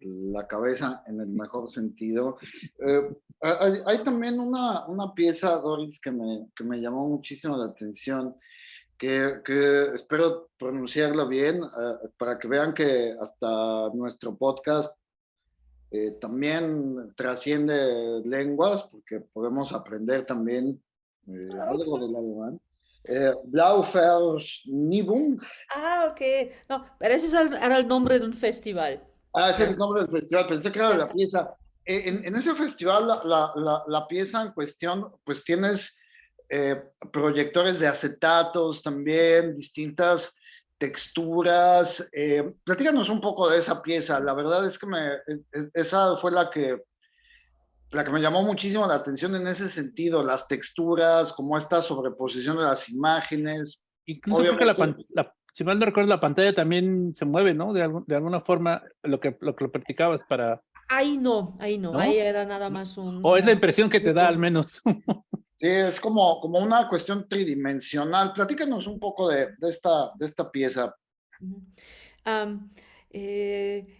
la cabeza en el mejor sentido. Eh, hay, también una, una pieza, Doris, que me, que me llamó muchísimo la atención, que, que espero pronunciarlo bien, eh, para que vean que hasta nuestro podcast eh, también trasciende lenguas, porque podemos aprender también algo del alemán. Eh, Blaufelschnibung. Ah, ok. No, pero ese era el nombre de un festival. Ah, ese es el nombre del festival. Pensé que era la pieza. Eh, en, en, ese festival, la, la, la, pieza en cuestión, pues tienes eh, proyectores de acetatos también, distintas texturas. Eh, platícanos un poco de esa pieza. La verdad es que me, esa fue la que la que me llamó muchísimo la atención en ese sentido, las texturas, como esta sobreposición de las imágenes. Incluso creo que la, si mal no recuerdo, la pantalla también se mueve, ¿no? De, de alguna forma, lo que, lo que practicabas para... Ahí no, ahí no, ahí era nada más un... O es la impresión que te da al menos. [LAUGHS] sí, es como, como una cuestión tridimensional. Platícanos un poco de, de esta, de esta pieza. eh,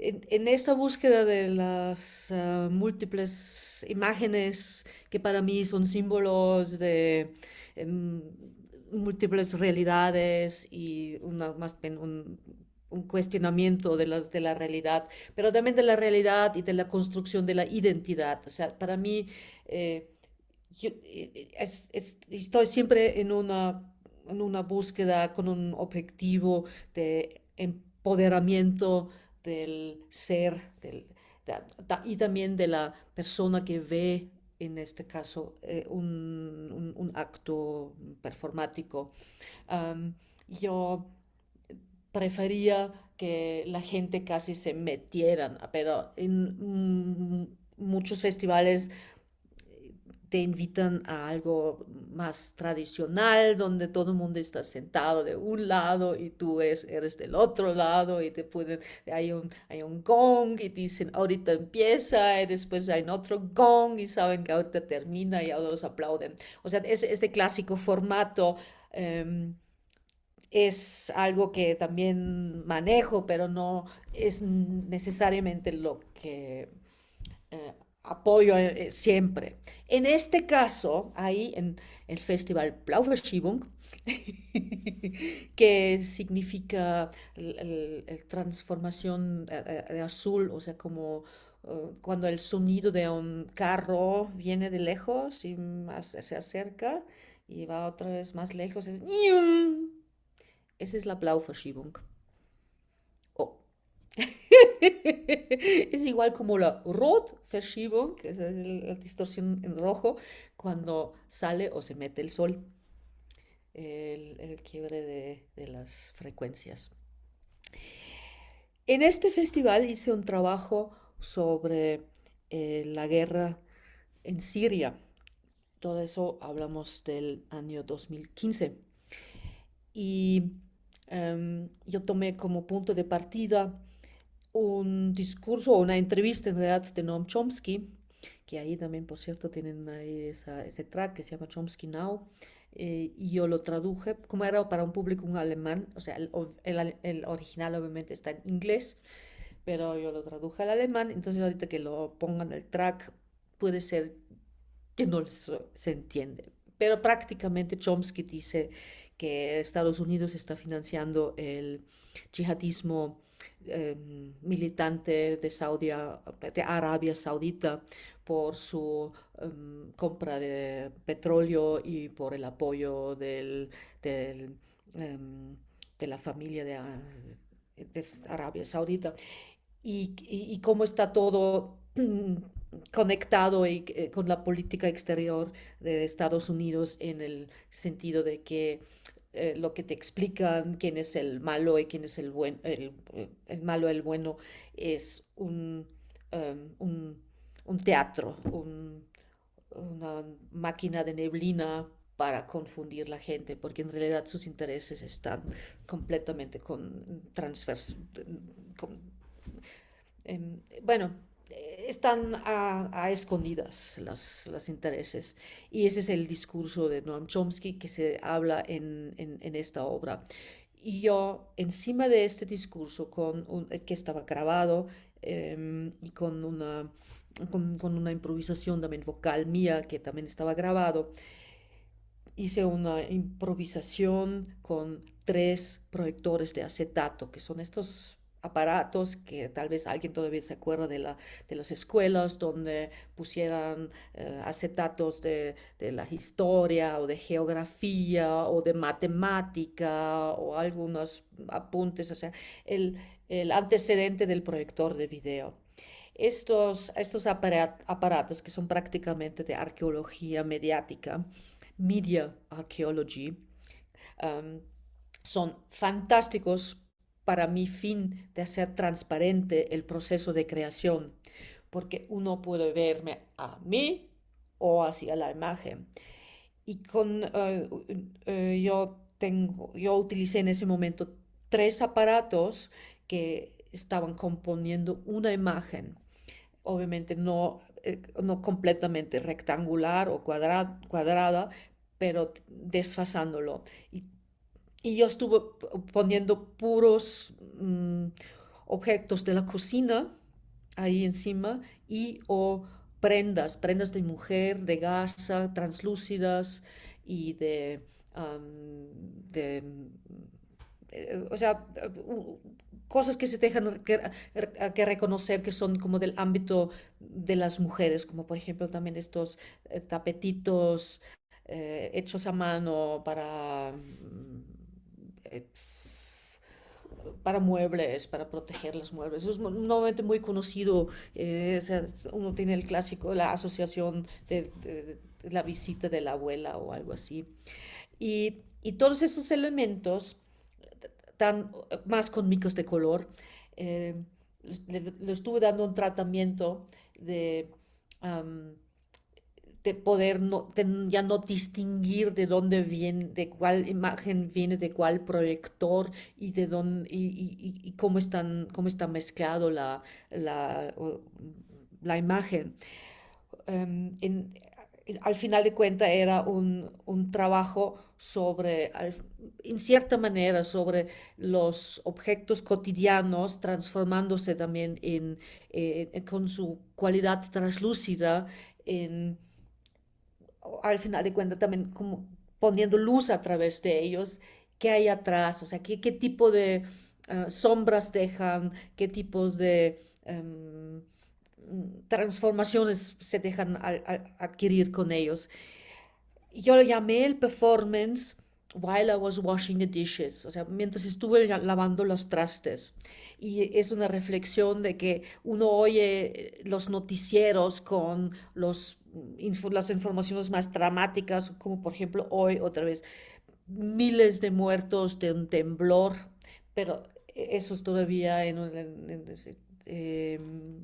en, esta búsqueda de las ah, múltiples imágenes que para mí son símbolos de em, múltiples realidades y un, cuestionamiento de la, de la realidad, pero también de la realidad y de la construcción de la identidad. O sea, para mí, eh, eh, estoy siempre en una, en una búsqueda con un objetivo de empoderamiento del ser del, y también de la persona que ve, en este caso, eh, un, un, acto performático. yo prefería que la gente casi se metieran, pero en muchos festivales te invitan a algo más tradicional, donde todo el mundo está sentado de un lado y tú eres del otro lado y te pueden, hay un, hay un gong y dicen ahorita empieza y después hay otro gong y saben que ahorita termina y todos aplauden. O sea, es, este clásico formato em, es algo que también manejo, pero no es necesariamente lo que... Eh, apoyo eh, siempre. En este caso, ahí en el festival Blauverschiebung, [LAUGHS] que significa el, transformación eh, eh, de azul, o sea, como cuando el sonido de un carro viene de lejos y se acerca y va otra vez más lejos. Es, esa es la Blauverschiebung. [LAUGHS] es igual como la Rotverschiebung, que es la distorsión en rojo, cuando sale o se mete el sol, el, quiebre de, las frecuencias. En este festival hice un trabajo sobre eh, la guerra en Siria. Todo eso hablamos del año 2015. Y em, yo tomé como punto de partida un discurso o una entrevista en realidad de Noam Chomsky, que ahí también, por cierto, tienen ahí ese track que se llama Chomsky Now, eh, y yo lo traduje, como era para un público un alemán, o sea, el, el, original obviamente está en inglés, pero yo lo traduje al alemán, entonces ahorita que lo pongan el track, puede ser que no se entiende. Pero prácticamente Chomsky dice que Estados Unidos está financiando el yihadismo Em, militante de, de Arabia Saudita por su em, compra de petróleo y por el apoyo del, em, de la familia de, Arabia Saudita. Y, cómo está todo [CLEARS THROAT] conectado y, eh, con la política exterior de Estados Unidos en el sentido de que eh, lo que te explican quién es el malo y quién es el, buen, el, el malo, el bueno, es un, em, un, teatro, un, una máquina de neblina para confundir la gente, porque en realidad sus intereses están completamente. Con, em, bueno, están a, escondidas los, intereses. Y ese es el discurso de Noam Chomsky que se habla en, esta obra. Y yo, encima de este discurso, con un, que estaba grabado em, y con una, con, con, una improvisación también vocal mía que también estaba grabado, hice una improvisación con tres proyectores de acetato, que son estos aparatos que tal vez alguien todavía se acuerda de, la, de las escuelas donde pusieran eh, acetatos de, de, la historia o de geografía o de matemática o algunos apuntes, o sea, el, el antecedente del proyector de video. Estos, estos aparatos que son prácticamente de arqueología mediática, media archaeology, um, son fantásticos para mi fin de hacer transparente el proceso de creación, porque uno puede verme a mí o hacia la imagen. Y con, eh, eh, yo, tengo, yo utilicé en ese momento tres aparatos que estaban componiendo una imagen, obviamente no, eh, no completamente rectangular o cuadrada, pero desfasándolo. Y yo estuve poniendo puros mm, objetos de la cocina ahí encima y o prendas, prendas de mujer, de gasa, translúcidas y de, de eh, o sea, cosas que se dejan que, reconocer que son como del ámbito de las mujeres, como por ejemplo también estos eh, tapetitos eh, hechos a mano para eh, para muebles, para proteger los muebles. es normalmente muy conocido. Eh, uno tiene el clásico, la asociación de, la visita de la abuela o algo así. Y, y todos esos elementos, tan más con micos de color, eh, le, estuve dando un tratamiento de de poder ya no distinguir de dónde viene, de cuál imagen viene de cuál proyector y de dónde y, cómo están cómo está mezclado la, la, imagen. Em, al final de cuentas era un, un trabajo sobre, en cierta manera, sobre los objetos cotidianos transformándose también en, eh, con su cualidad translúcida en al final de cuentas también como poniendo luz a través de ellos, qué hay atrás, o sea, qué, qué tipo de ah, sombras dejan, qué tipos de em, transformaciones se dejan adquirir con ellos. Yo lo llamé el performance while I was washing the dishes, o sea, mientras estuve lavando los trastes. Y es una reflexión de que uno oye los noticieros con los las informaciones más dramáticas, como por ejemplo hoy otra vez miles de muertos de un temblor, pero eso es todavía en, em,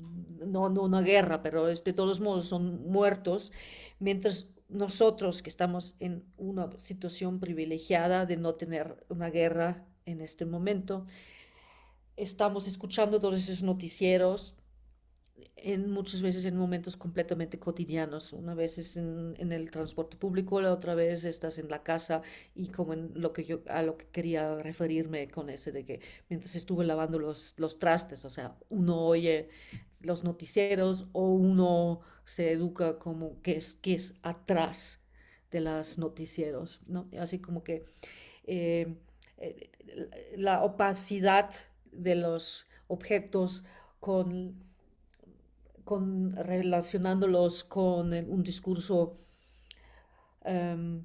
no, no una guerra, pero de todos modos son muertos, mientras nosotros que estamos en una situación privilegiada de no tener una guerra en este momento, estamos escuchando todos esos noticieros en muchas veces en momentos completamente cotidianos. Una vez es en, el transporte público, la otra vez estás en la casa y como en lo que yo a lo que quería referirme con ese de que mientras estuve lavando los, los trastes, o sea, uno oye los noticieros o uno se educa como que es, que es atrás de los noticieros, ¿no? Así como que eh, eh, la opacidad de los objetos con relacionándolos con un discurso em,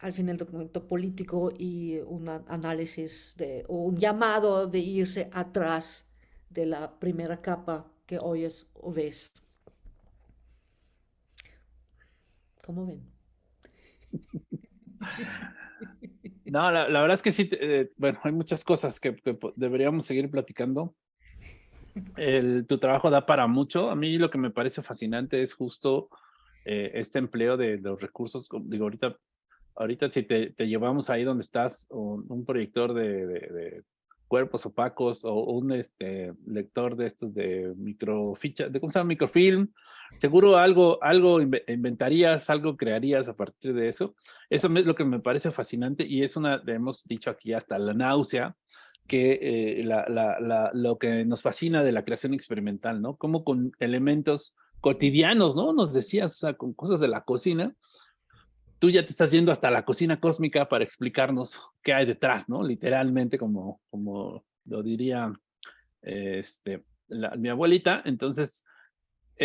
al final documento político y un análisis de, o un llamado de irse atrás de la primera capa que oyes o ves. ¿Cómo ven? [LAUGHS] No, la, verdad es que sí, eh, bueno, hay muchas cosas que, deberíamos seguir platicando tu trabajo da para mucho. A mí lo que me parece fascinante es justo eh, este empleo de, los recursos. Digo, ahorita, ahorita si te, llevamos ahí donde estás, un, proyector de, de, cuerpos opacos o un este, lector de estos de microficha, de cómo se llama microfilm, seguro algo, algo inventarías, algo crearías a partir de eso. Eso es lo que me parece fascinante y es una, hemos dicho aquí hasta la náusea, que eh, lo que nos fascina de la creación experimental, ¿no? Como con elementos cotidianos, ¿no? Nos decías, o sea, con cosas de la cocina, tú ya te estás yendo hasta la cocina cósmica para explicarnos qué hay detrás, ¿no? Literalmente, como, como lo diría este, mi abuelita. Entonces,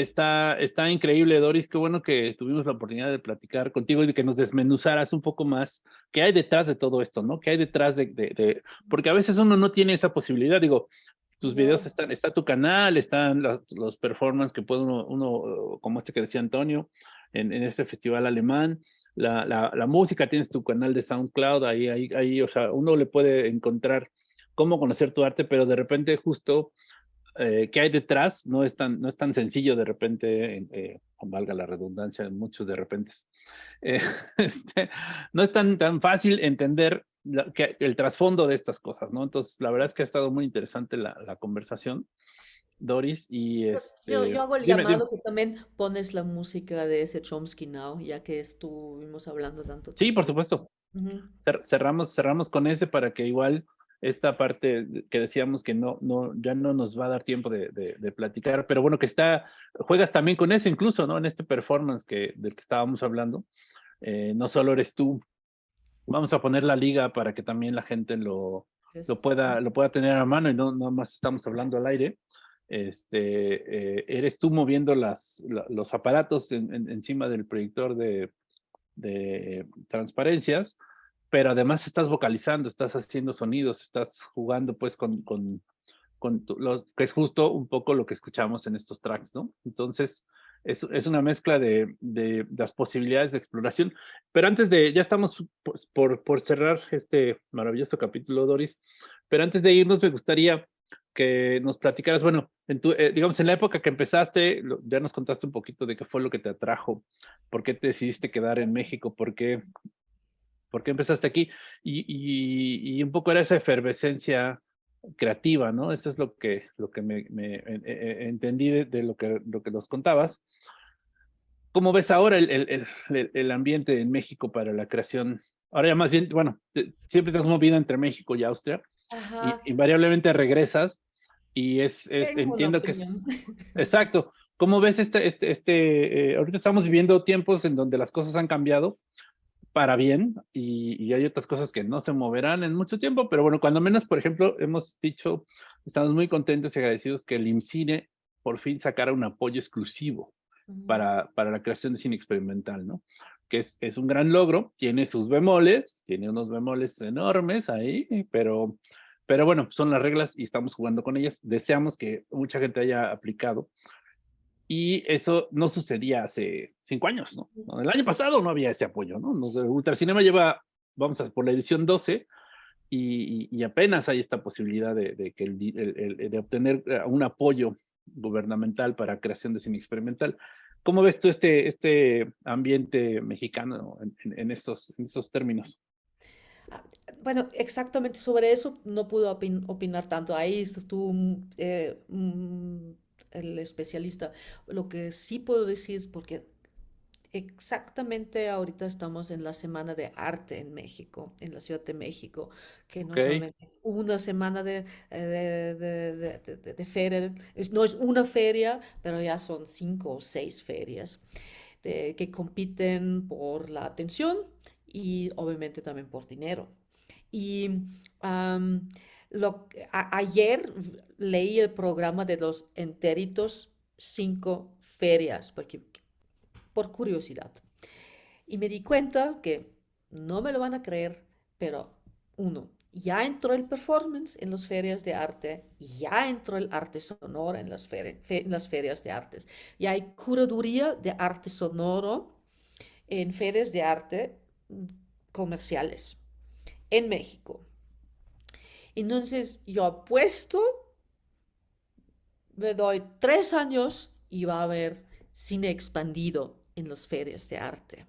está, está increíble, Doris. Qué bueno que tuvimos la oportunidad de platicar contigo y de que nos desmenuzaras un poco más qué hay detrás de todo esto, ¿no? ¿Qué hay detrás de, de, porque a veces uno no tiene esa posibilidad. Digo, tus videos están, está tu canal, están los, performances que puede uno, uno, como este que decía Antonio, en, en este festival alemán la, la, música, tienes tu canal de SoundCloud, ahí, ahí, ahí, o sea, uno le puede encontrar cómo conocer tu arte, pero de repente justo eh, qué hay detrás no es tan, no es tan sencillo de repente, eh, valga la redundancia, muchos de repente, [LAUGHS] eh, este, no es tan, tan fácil entender que, el trasfondo de estas cosas, ¿no? Entonces, la verdad es que ha estado muy interesante la, la conversación. Doris, y este... Yo, hago el llamado que también pones la música de ese Chomsky Now, ya que estuvimos hablando tanto Sí, por supuesto. cerramos, cerramos con ese para que igual esta parte que decíamos que no, no, ya no nos va a dar tiempo de, de, platicar, pero bueno, que está, juegas también con eso incluso, ¿no? En este performance que, del que estábamos hablando, eh, no solo eres tú, vamos a poner la liga para que también la gente lo, lo, pueda, lo pueda tener a mano y no nada más estamos hablando al aire. Este, eh, eres tú moviendo las, los aparatos encima del proyector de, transparencias, pero además estás vocalizando, estás haciendo sonidos, estás jugando pues con, con, con los, que es justo un poco lo que escuchamos en estos tracks, ¿no? Entonces, es, es una mezcla de, de, las posibilidades de exploración. Pero antes de, ya estamos pues, por, por cerrar este maravilloso capítulo, Doris, pero antes de irnos me gustaría que nos platicaras, bueno, en tu, eh, digamos, en la época que empezaste, ya nos contaste un poquito de qué fue lo que te atrajo, por qué te decidiste quedar en México, por qué, por qué empezaste aquí, y, y, y un poco era esa efervescencia creativa, ¿no? Eso es lo que, lo que me, me eh, entendí de, lo, que, lo que nos contabas. ¿Cómo ves ahora el, el, el, ambiente en México para la creación? Ahora ya más bien, bueno, siempre te has movido entre México y Austria, y invariablemente regresas, y es, es entiendo que es... [LAUGHS] Exacto. ¿Cómo ves este, este, este, eh, ahorita estamos viviendo tiempos en donde las cosas han cambiado para bien y, y, hay otras cosas que no se moverán en mucho tiempo, pero bueno, cuando menos, por ejemplo, hemos dicho, estamos muy contentos y agradecidos que el IMCINE por fin sacara un apoyo exclusivo para, para la creación de cine experimental, ¿no? Que es, es un gran logro, tiene sus bemoles, tiene unos bemoles enormes ahí, pero pero bueno, son las reglas y estamos jugando con ellas. Deseamos que mucha gente haya aplicado. Y eso no sucedía hace cinco años, ¿no? El año pasado no había ese apoyo, ¿no? Nos, Ultracinema lleva, vamos a por la edición 12, y, y apenas hay esta posibilidad de, de que el, el, de obtener eh, un apoyo gubernamental para creación de cine experimental. ¿Cómo ves tú este, este ambiente mexicano en, en, estos, en estos términos? Ah, bueno, exactamente sobre eso no puedo opinar tanto. Ahí estuvo eh, el especialista. Lo que sí puedo decir es porque exactamente ahorita estamos en la Semana de Arte en México, en la Ciudad de México, que no solamente es una semana de, eh, de, de, feria, no es una feria, pero ya son cinco o seis ferias que compiten por la atención y obviamente también por dinero. Y lo, ayer leí el programa de los enteritos cinco ferias, porque, por curiosidad. Y me di cuenta que no me lo van a creer, pero uno, ya entró el performance en las ferias de arte, ya entró el arte sonoro en las, ferias de artes, ya hay curaduría de arte sonoro en ferias de arte comerciales en México. Entonces yo apuesto, me doy tres años y va a haber cine expandido en las ferias de arte.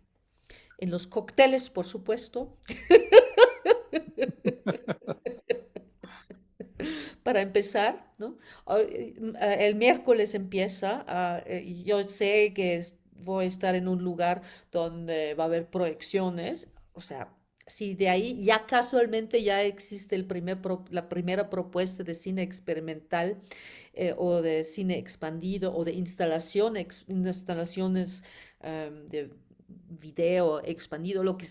En los cócteles, por supuesto. [LAUGHS] para empezar, ¿no? Eh, el miércoles empieza, ah, y yo sé que voy a estar en un lugar donde va a haber proyecciones, o sea, si de ahí ya casualmente ya existe el primer la primera propuesta de cine experimental eh, o de cine expandido o de instalación, instalaciones em, de video expandido, lo que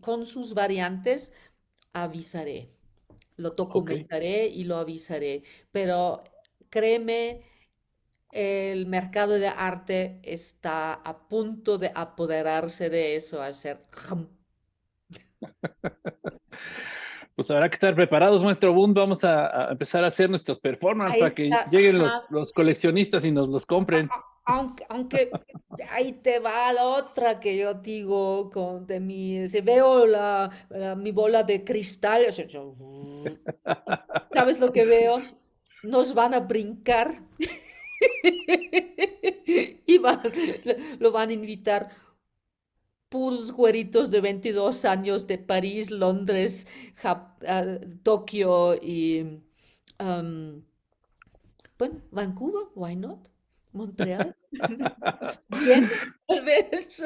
con sus variantes avisaré, lo documentaré y lo avisaré, pero créeme, el mercado de arte está a punto de apoderarse de eso, hacer [LAUGHS] Pues habrá que estar preparados, maestro Bund. Vamos a, empezar a hacer nuestros performances para que lleguen los, coleccionistas y nos los compren. Aunque, aunque ahí te va la otra que yo digo con de mi, si veo la, mi bola de cristal, ¿sabes lo que veo? Nos van a brincar [LAUGHS] y lo van a invitar puros güeritos de 22 años de París, Londres, ah, Tokio y bueno, Vancouver, why not? Montreal. [LAUGHS] Bien, tal vez.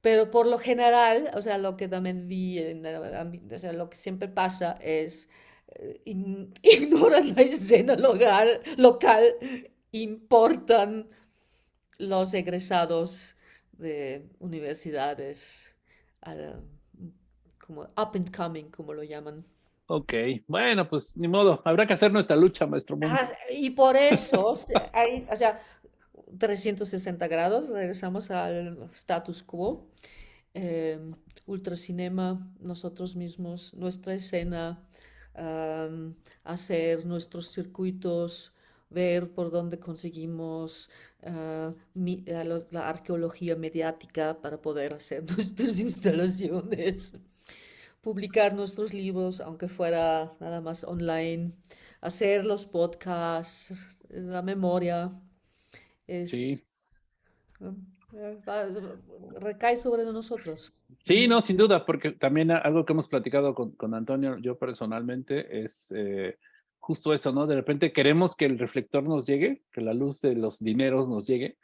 Pero por lo general, o sea, lo que también vi, en, o sea, lo que siempre pasa es eh, [LAUGHS] ignoran la escena local, local, importan los egresados de universidades como up and coming, como lo llaman. Ok, bueno, pues ni modo, habrá que hacer nuestra lucha, maestro. Ah, y por eso, [LAUGHS] hay, o sea, 360 grados, regresamos al status quo. Eh, ultracinema, nosotros mismos, nuestra escena, hacer nuestros circuitos, ver por dónde conseguimos ah, la arqueología mediática para poder hacer [LAUGHS] nuestras instalaciones, publicar nuestros libros, aunque fuera nada más online, hacer los podcasts, la memoria. Es, recae sobre nosotros. Sí, no, sin duda, porque también algo que hemos platicado con, con Antonio, yo personalmente, es eh, justo eso, ¿no? De repente queremos que el reflector nos llegue, que la luz de los dineros nos llegue,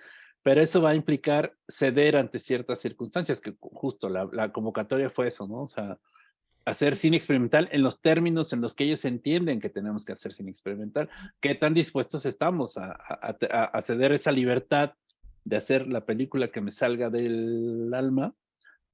pero eso va a implicar ceder ante ciertas circunstancias, que justo la, convocatoria fue eso, ¿no? O sea, hacer cine experimental en los términos en los que ellos entienden que tenemos que hacer cine experimental, qué tan dispuestos estamos a, ceder esa libertad de hacer la película que me salga del alma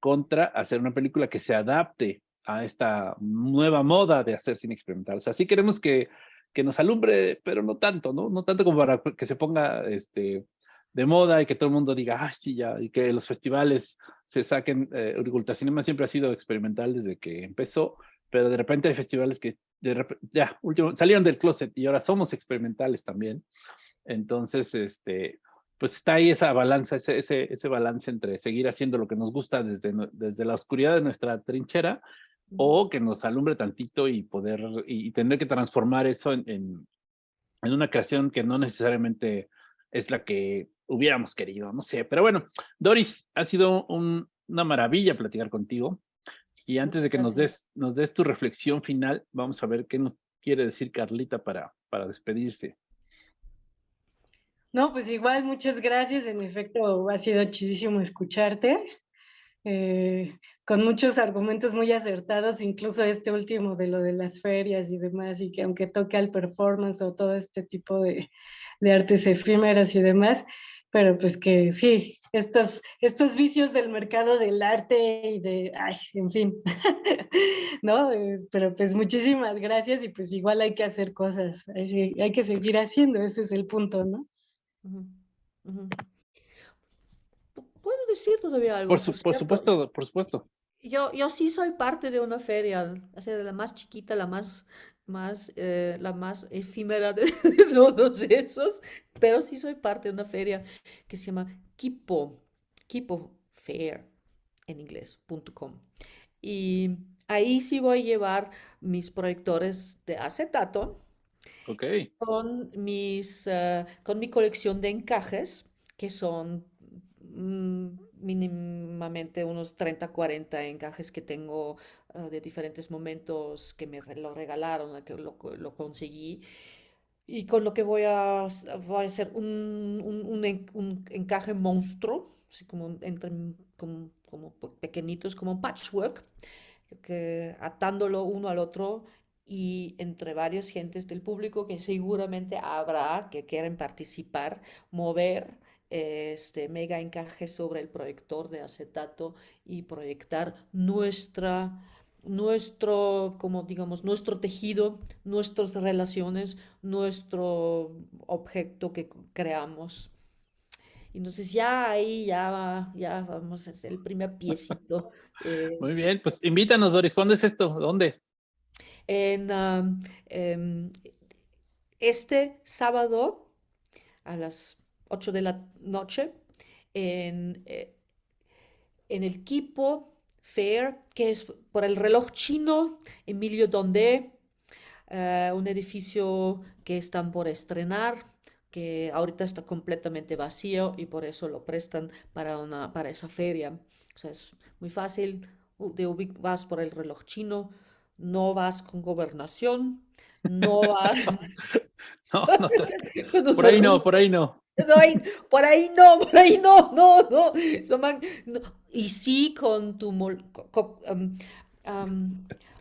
contra hacer una película que se adapte a esta nueva moda de hacer cine experimental. O sea, sí queremos que, que nos alumbre, pero no tanto, ¿no? No tanto como para que se ponga este, de moda y que todo el mundo diga, ah, sí, ya, y que los festivales se saquen. Eh, Cinema siempre ha sido experimental desde que empezó, pero de repente hay festivales que de ya, último, salieron del closet y ahora somos experimentales también. Entonces, este, pues está ahí esa balanza, ese, ese, ese balance entre seguir haciendo lo que nos gusta desde, desde la oscuridad de nuestra trinchera o que nos alumbre tantito y poder, y tener que transformar eso en, en, una creación que no necesariamente es la que hubiéramos querido, no sé, pero bueno, Doris, ha sido una maravilla platicar contigo y antes de que nos des, nos des tu reflexión final, vamos a ver qué nos quiere decir Carlita para, para despedirse. No, pues igual, muchas gracias. En efecto, ha sido chidísimo escucharte. Eh, con muchos argumentos muy acertados, incluso este último de lo de las ferias y demás, y que aunque toque al performance o todo este tipo de, de artes efímeras y demás, pero pues que sí, estos, estos vicios del mercado del arte y de, ay, en fin, [LAUGHS] ¿no? Eh, pero pues muchísimas gracias y pues igual hay que hacer cosas, hay, hay que seguir haciendo, ese es el punto, ¿no? ¿Puedo decir todavía algo? Por, supuesto, por supuesto. Yo, yo sí soy parte de una feria, o sea, de la más chiquita, la más, más, eh, la más efímera de, [LAUGHS] todos esos, pero sí soy parte de una feria que se llama Kipo, Kipo Fair en inglés.com. Y ahí sí voy a llevar mis proyectores de acetato. Con, mis, eh, con mi colección de encajes, que son mm, mínimamente unos 30, 40 encajes que tengo ah, de diferentes momentos que me lo regalaron, que lo, lo conseguí. Y con lo que voy a, voy a hacer un, un, un, encaje monstruo, así como entre como, como pequeñitos, como un patchwork, que atándolo uno al otro y entre varios gentes del público que seguramente habrá que quieren participar, mover este mega encaje sobre el proyector de acetato y proyectar nuestra nuestro, como digamos, nuestro tejido, nuestras relaciones, nuestro objeto que creamos. Entonces ya ahí ya, ya vamos a hacer el primer [LAUGHS] piecito. Eh. Muy bien, pues invítanos, Doris. ¿Cuándo es esto? ¿Dónde? En em, este sábado a las 8 de la noche en, eh, en el Kipo Fair, que es por el reloj chino, Emilio Donde, eh, un edificio que están por estrenar, que ahorita está completamente vacío y por eso lo prestan para, una, para esa feria. O sea, es muy fácil, de vas por el reloj chino, no vas con gobernación, no [LAUGHS] vas... [LAUGHS] no, no, [LAUGHS] por ahí no, por ahí no. por ahí no, por ahí no, no, no. Y sí con tu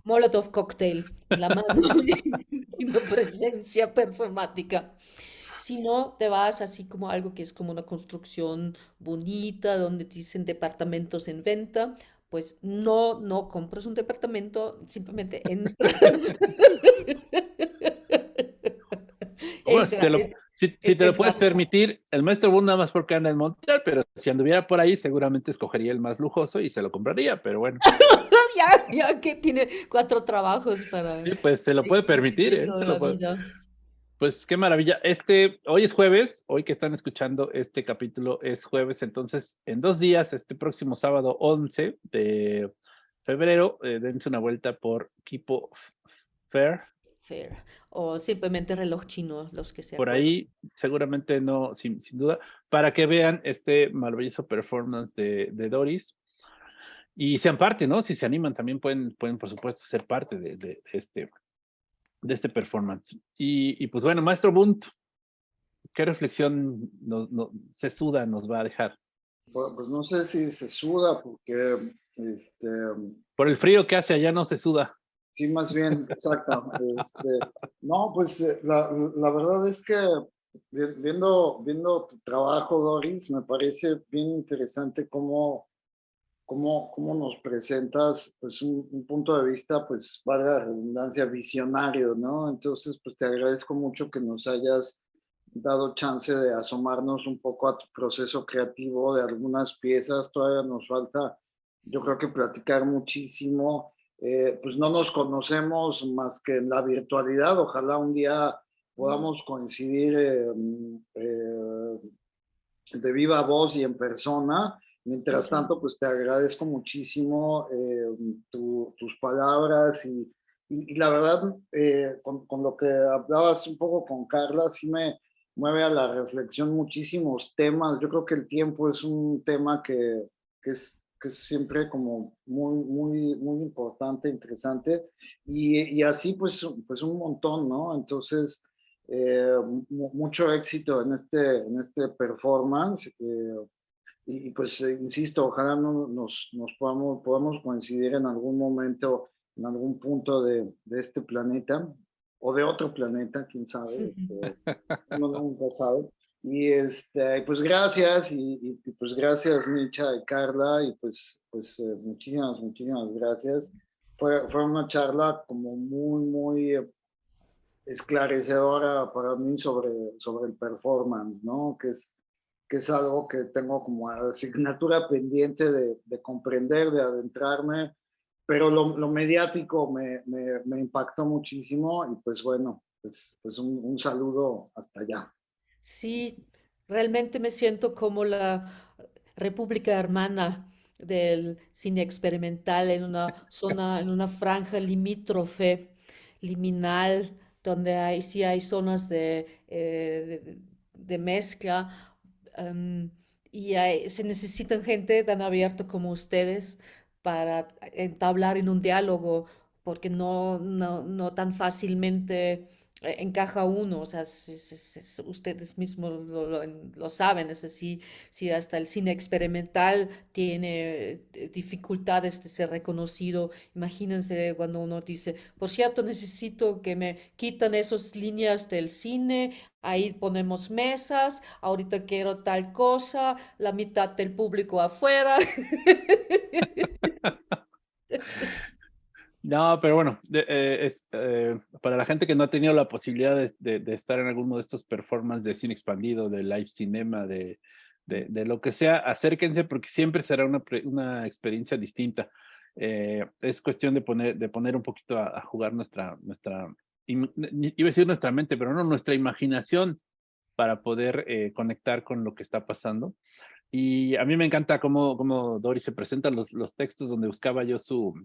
Molotov cocktail la mano y una presencia performática. Si no, te vas así como algo que es como una construcción bonita, donde dicen departamentos en venta, pues no, no compras un departamento, simplemente entras. [LAUGHS] si, te lo puedes permitir, el maestro Bund nada más porque anda en Montreal, pero si anduviera por ahí, seguramente escogería el más lujoso y se lo compraría, pero bueno. [LAUGHS] ya, ya que tiene cuatro trabajos para. Sí, pues se lo puede permitir, ¿eh? se lo puede. Pues qué maravilla. Este, hoy es jueves, hoy que están escuchando este capítulo es jueves, entonces en dos días, este próximo sábado 11 de febrero, eh, dense una vuelta por Kipo Fair. Fair. O simplemente reloj chino, los que sean. Por ahí, seguramente no, sin, duda, para que vean este maravilloso performance de, Doris. Y sean parte, ¿no? Si se animan, también pueden, pueden por supuesto, ser parte de, de este de este performance. Y, pues bueno, maestro Bunt, ¿qué reflexión nos, se suda nos va a dejar? Pues, no sé si se suda porque... Este, Por el frío que hace allá no se suda. Sí, más bien, exacto. [LAUGHS] Este, no, pues eh, la, la, verdad es que viendo, viendo tu trabajo, Doris, me parece bien interesante cómo cómo, cómo nos presentas pues un, punto de vista, pues valga la redundancia, visionario, ¿no? Entonces, pues te agradezco mucho que nos hayas dado chance de asomarnos un poco a tu proceso creativo de algunas piezas, todavía nos falta, yo creo que platicar muchísimo, eh, pues no nos conocemos más que en la virtualidad, ojalá un día podamos coincidir eh, eh, de viva voz y en persona, Mientras tanto, pues te agradezco muchísimo eh, tus palabras y, y, la verdad, eh, con, con, lo que hablabas un poco con Carla, sí me mueve a la reflexión muchísimos temas. Yo creo que el tiempo es un tema que, que es que es siempre como muy, muy, muy importante, interesante, y, y así pues, pues un montón, ¿no? Entonces, eh, mucho éxito en este, en este performance y, pues eh, insisto, ojalá no, nos, nos podamos, podamos coincidir en algún momento, en algún punto de, de este planeta o de otro planeta, quién sabe, este, uno nunca sabe. Y este, pues gracias, y, y, pues gracias Micha y Carla, y pues, pues eh, muchísimas, muchísimas gracias. Fue, fue una charla como muy, muy esclarecedora para mí sobre, sobre el performance, ¿no? Que es, que es algo que tengo como asignatura pendiente de, de comprender, de adentrarme, pero lo, lo mediático me, me, me, impactó muchísimo y pues bueno, pues, pues un, un, saludo hasta allá. Sí, realmente me siento como la República Hermana del cine experimental en una [LAUGHS] zona, en una franja limítrofe, liminal, donde hay, sí hay zonas de, eh, de, de mezcla, Y se necesitan gente tan abierta como ustedes para entablar en un diálogo, porque no, no, no tan fácilmente encaja uno, o sea, ustedes mismos lo, saben, es así, si hasta el cine experimental tiene eh, dificultades de ser reconocido, imagínense cuando uno dice, por cierto, necesito que me quitan esas líneas del cine, ahí ponemos mesas, ahorita quiero tal cosa, la mitad del público afuera. [LAUGHS] [LAUGHS] No, pero bueno, eh, es, eh, para la gente que no ha tenido la posibilidad de, estar en alguno de estos performances de cine expandido, de live cinema, de, de lo que sea, acérquense porque siempre será una, una experiencia distinta. Eh, es cuestión de poner, de poner un poquito a, jugar nuestra, nuestra, iba a decir nuestra mente, pero no, nuestra imaginación para poder conectar con lo que está pasando. Y a mí me encanta cómo, cómo Dory se presenta los, los textos donde buscaba yo su,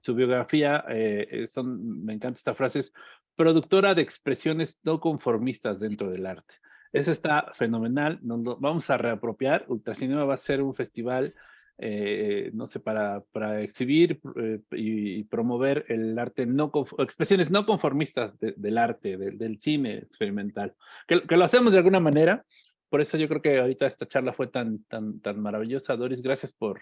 su biografía, eh, eh, son, me encanta esta frase, es productora de expresiones no conformistas dentro del arte. Eso está fenomenal, nos vamos a reapropiar, Ultracinema va a ser un festival, eh, no sé, para, para exhibir y, promover el arte, no expresiones no conformistas del arte, del cine experimental, que, que, lo hacemos de alguna manera, por eso yo creo que ahorita esta charla fue tan, tan, tan maravillosa. Doris, gracias por,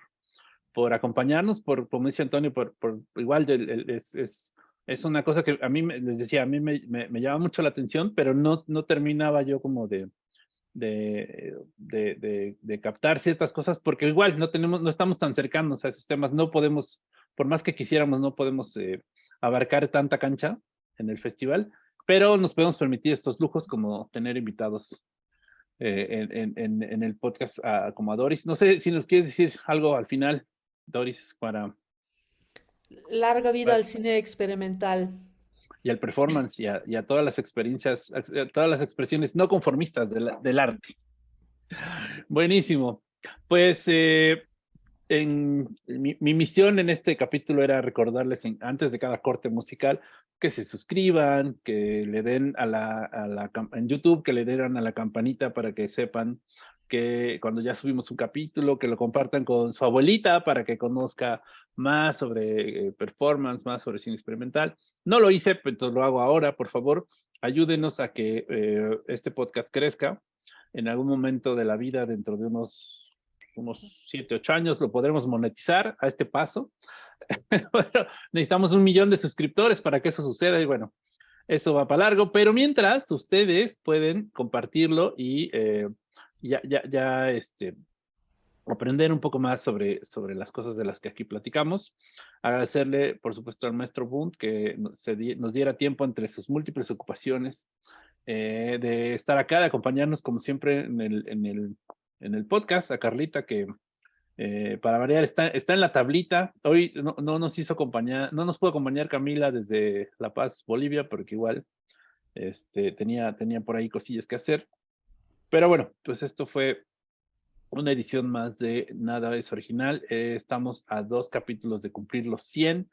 por acompañarnos, por, como dice Antonio, por, por igual es, es, es, una cosa que a mí, les decía, a mí me, me, llama mucho la atención, pero no, no terminaba yo como de, de, de, de, captar ciertas cosas, porque igual no, tenemos, no estamos tan cercanos a esos temas, no podemos, por más que quisiéramos, no podemos eh, abarcar tanta cancha en el festival, pero nos podemos permitir estos lujos como tener invitados eh, en, en, en, el podcast como a Doris. No sé si nos quieres decir algo al final, Doris, para... Larga vida al cine experimental. Y al performance y a, todas las experiencias, todas las expresiones no conformistas del arte. Buenísimo. Pues eh, en, mi, misión en este capítulo era recordarles antes de cada corte musical que se suscriban, que le den a la, a la, en YouTube, que le den a la campanita para que sepan que cuando ya subimos un capítulo, que lo compartan con su abuelita para que conozca más sobre eh, performance, más sobre cine experimental. No lo hice, pero lo hago ahora, por favor. Ayúdenos a que eh, este podcast crezca. En algún momento de la vida, dentro de unos, unos 7, 8 años, lo podremos monetizar a este paso. [LAUGHS] necesitamos un millón de suscriptores para que eso suceda y bueno, eso va para largo, pero mientras ustedes pueden compartirlo y eh, ya, ya, ya este, aprender un poco más sobre, sobre las cosas de las que aquí platicamos. Agradecerle, por supuesto, al maestro Bunt que nos, nos diera tiempo entre sus múltiples ocupaciones eh, de estar acá, de acompañarnos como siempre en el, en el, en el podcast, a Carlita que eh, para variar está, está en la tablita. Hoy no, no, nos hizo acompañar, no nos pudo acompañar Camila desde La Paz, Bolivia, porque igual este, tenía, tenía por ahí cosillas que hacer. Pero bueno, pues esto fue una edición más de Nada es Original. Eh, estamos a dos capítulos de cumplir los 100.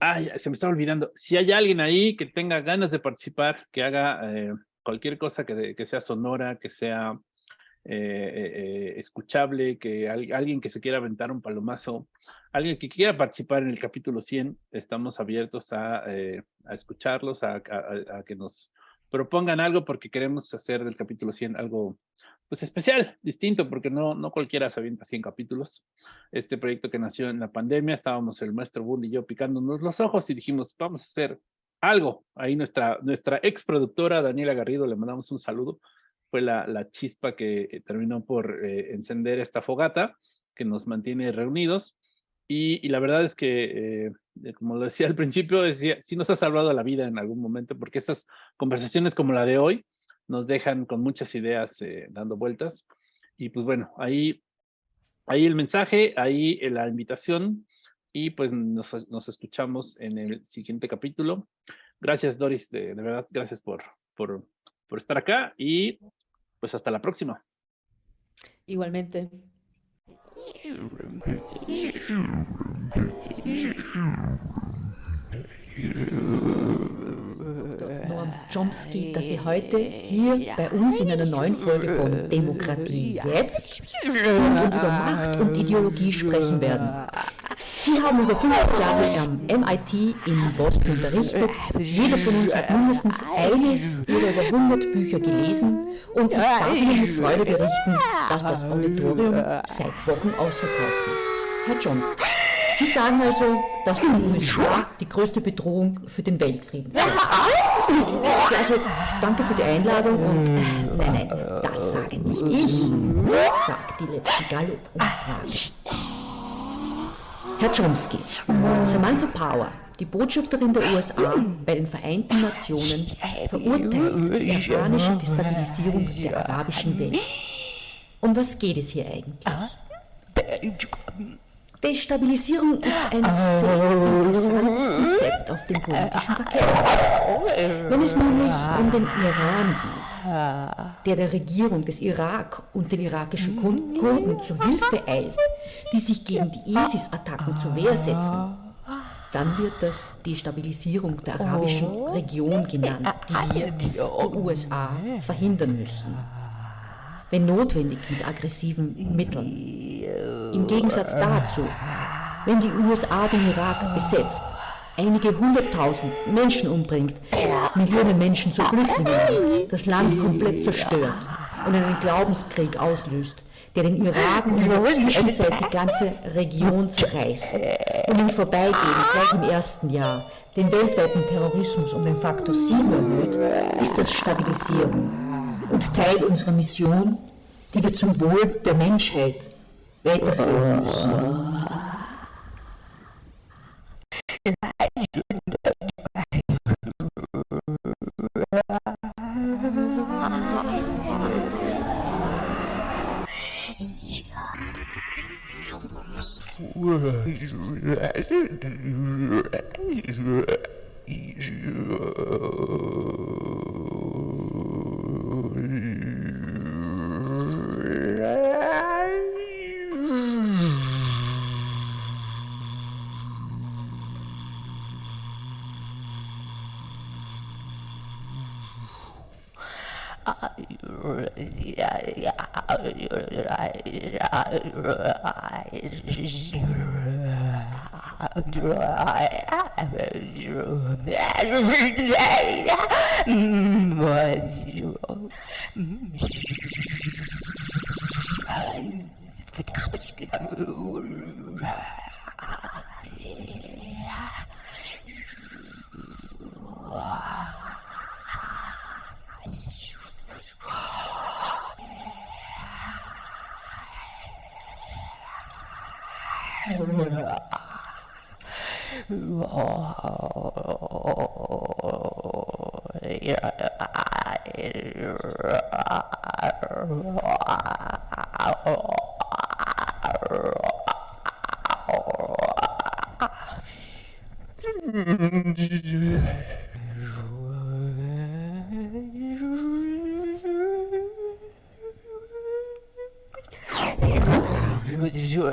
Ay, se me estaba olvidando. Si hay alguien ahí que tenga ganas de participar, que haga eh, cualquier cosa que, que, sea sonora, que sea eh, escuchable, que alguien que se quiera aventar un palomazo, alguien que quiera participar en el capítulo 100, estamos abiertos a, a escucharlos, a, a, que nos propongan algo porque queremos hacer del capítulo 100 algo pues especial, distinto, porque no, no cualquiera se avienta 100 capítulos. Este proyecto que nació en la pandemia, estábamos el maestro Bull y yo picándonos los ojos y dijimos, vamos a hacer algo. Ahí nuestra, nuestra ex productora Daniela Garrido, le mandamos un saludo, fue la, la chispa que terminó por eh, encender esta fogata que nos mantiene reunidos. Y, la verdad es que, eh, como lo decía al principio, decía, sí nos ha salvado la vida en algún momento, porque estas conversaciones como la de hoy nos dejan con muchas ideas eh, dando vueltas. Y pues bueno, ahí, ahí el mensaje, ahí la invitación, y pues nos, nos escuchamos en el siguiente capítulo. Gracias, Doris, de, de verdad, gracias por, por, por estar acá y pues hasta la próxima. Igualmente. No, Chomsky, dass Sie heute hier bei uns in einer neuen Folge von Demokratie jetzt und über Macht und Ideologie sprechen werden. Sie haben über 50 Jahre am MIT in Boston unterrichtet. Jeder von uns hat mindestens eines oder über 100 Bücher gelesen und ich darf Ihnen mit Freude berichten, dass das Auditorium seit Wochen ausverkauft ist. Herr Chomsky. Sie sagen also, dass die USA die größte Bedrohung für den Weltfrieden sind. Also, danke für die Einladung und nein, nein, das sage nicht ich. Das sagt die letzte Gallup-Umfrage. Herr Chomsky, Samantha Power, die Botschafterin der USA bei den Vereinten Nationen, verurteilt die iranische Destabilisierung der arabischen Welt. Um was geht es hier eigentlich? Destabilisierung ist ein sehr interessantes Konzept auf dem politischen Parkett. Wenn es nämlich um den Iran geht, der der Regierung des Irak und den irakischen Kurden zu Hilfe eilt, die sich gegen die ISIS-Attacken zur Wehr setzen, dann wird das Destabilisierung der arabischen Region genannt, die wir, die USA, verhindern müssen wenn notwendig mit aggressiven Mitteln. Im Gegensatz dazu, wenn die USA den Irak besetzt, einige hunderttausend Menschen umbringt, Millionen Menschen zu Flüchtlingen das Land komplett zerstört und einen Glaubenskrieg auslöst, der den Irak und in der Zwischenzeit die ganze Region zerreißt und im Vorbeigehen gleich im ersten Jahr den weltweiten Terrorismus um den Faktor 7 erhöht, ist das Stabilisierung und Teil unserer Mission, die wir zum Wohl der Menschheit weiterführen müssen. [LAUGHS] I'm What is your...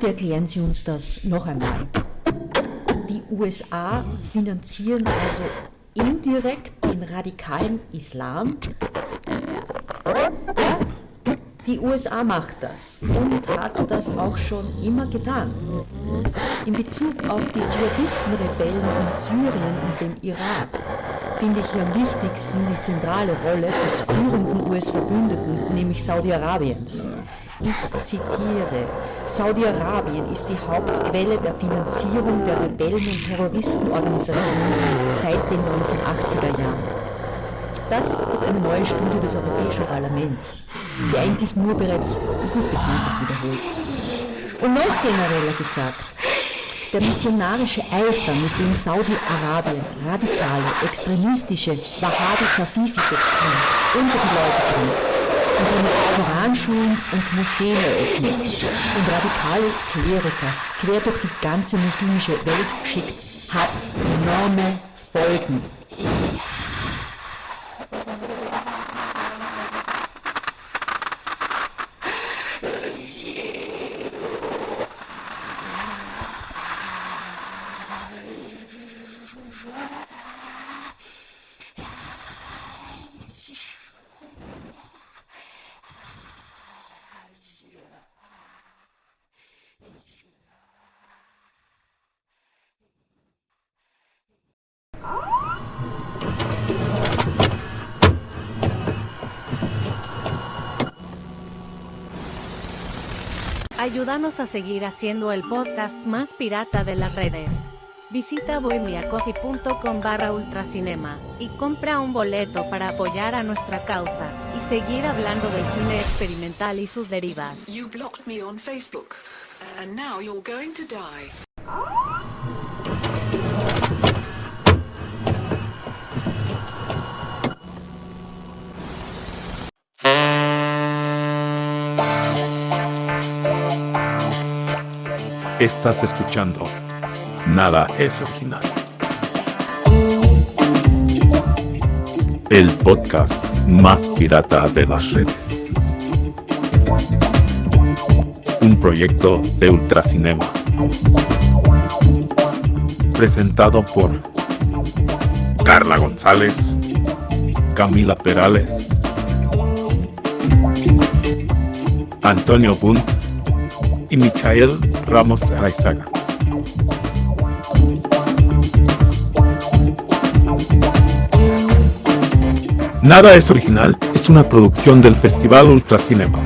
Bitte erklären Sie uns das noch einmal. Die USA finanzieren also indirekt den radikalen Islam. Ja, die USA macht das und hat das auch schon immer getan. In Bezug auf die Dschihadistenrebellen in Syrien und dem Irak finde ich hier am wichtigsten die zentrale Rolle des führenden US-Verbündeten, nämlich Saudi-Arabiens. Ich zitiere, Saudi-Arabien ist die Hauptquelle der Finanzierung der Rebellen- und Terroristenorganisationen seit den 1980er Jahren. Das ist eine neue Studie des Europäischen Parlaments, die eigentlich nur bereits gut Bekanntes wiederholt. Und noch genereller gesagt, der missionarische Eifer, mit dem Saudi-Arabien radikale, extremistische, Wahhabi-Safifi-Doktrine unter die Leute bringt, indem es Koranschulen und Moscheen eröffnet und radikale Kleriker quer durch die ganze muslimische Welt schickt, hat enorme Folgen. Ayúdanos a seguir haciendo el podcast más pirata de las redes. Visita bohemiacoffee.com barra ultracinema y compra un boleto para apoyar a nuestra causa y seguir hablando del cine experimental y sus derivas. Estás escuchando. Nada es original. El podcast más pirata de las redes. Un proyecto de Ultracinema. Presentado por Carla González, Camila Perales, Antonio Bunt y Michael Ramos Araizaga. Nada es original es una producción del Festival Ultracinema.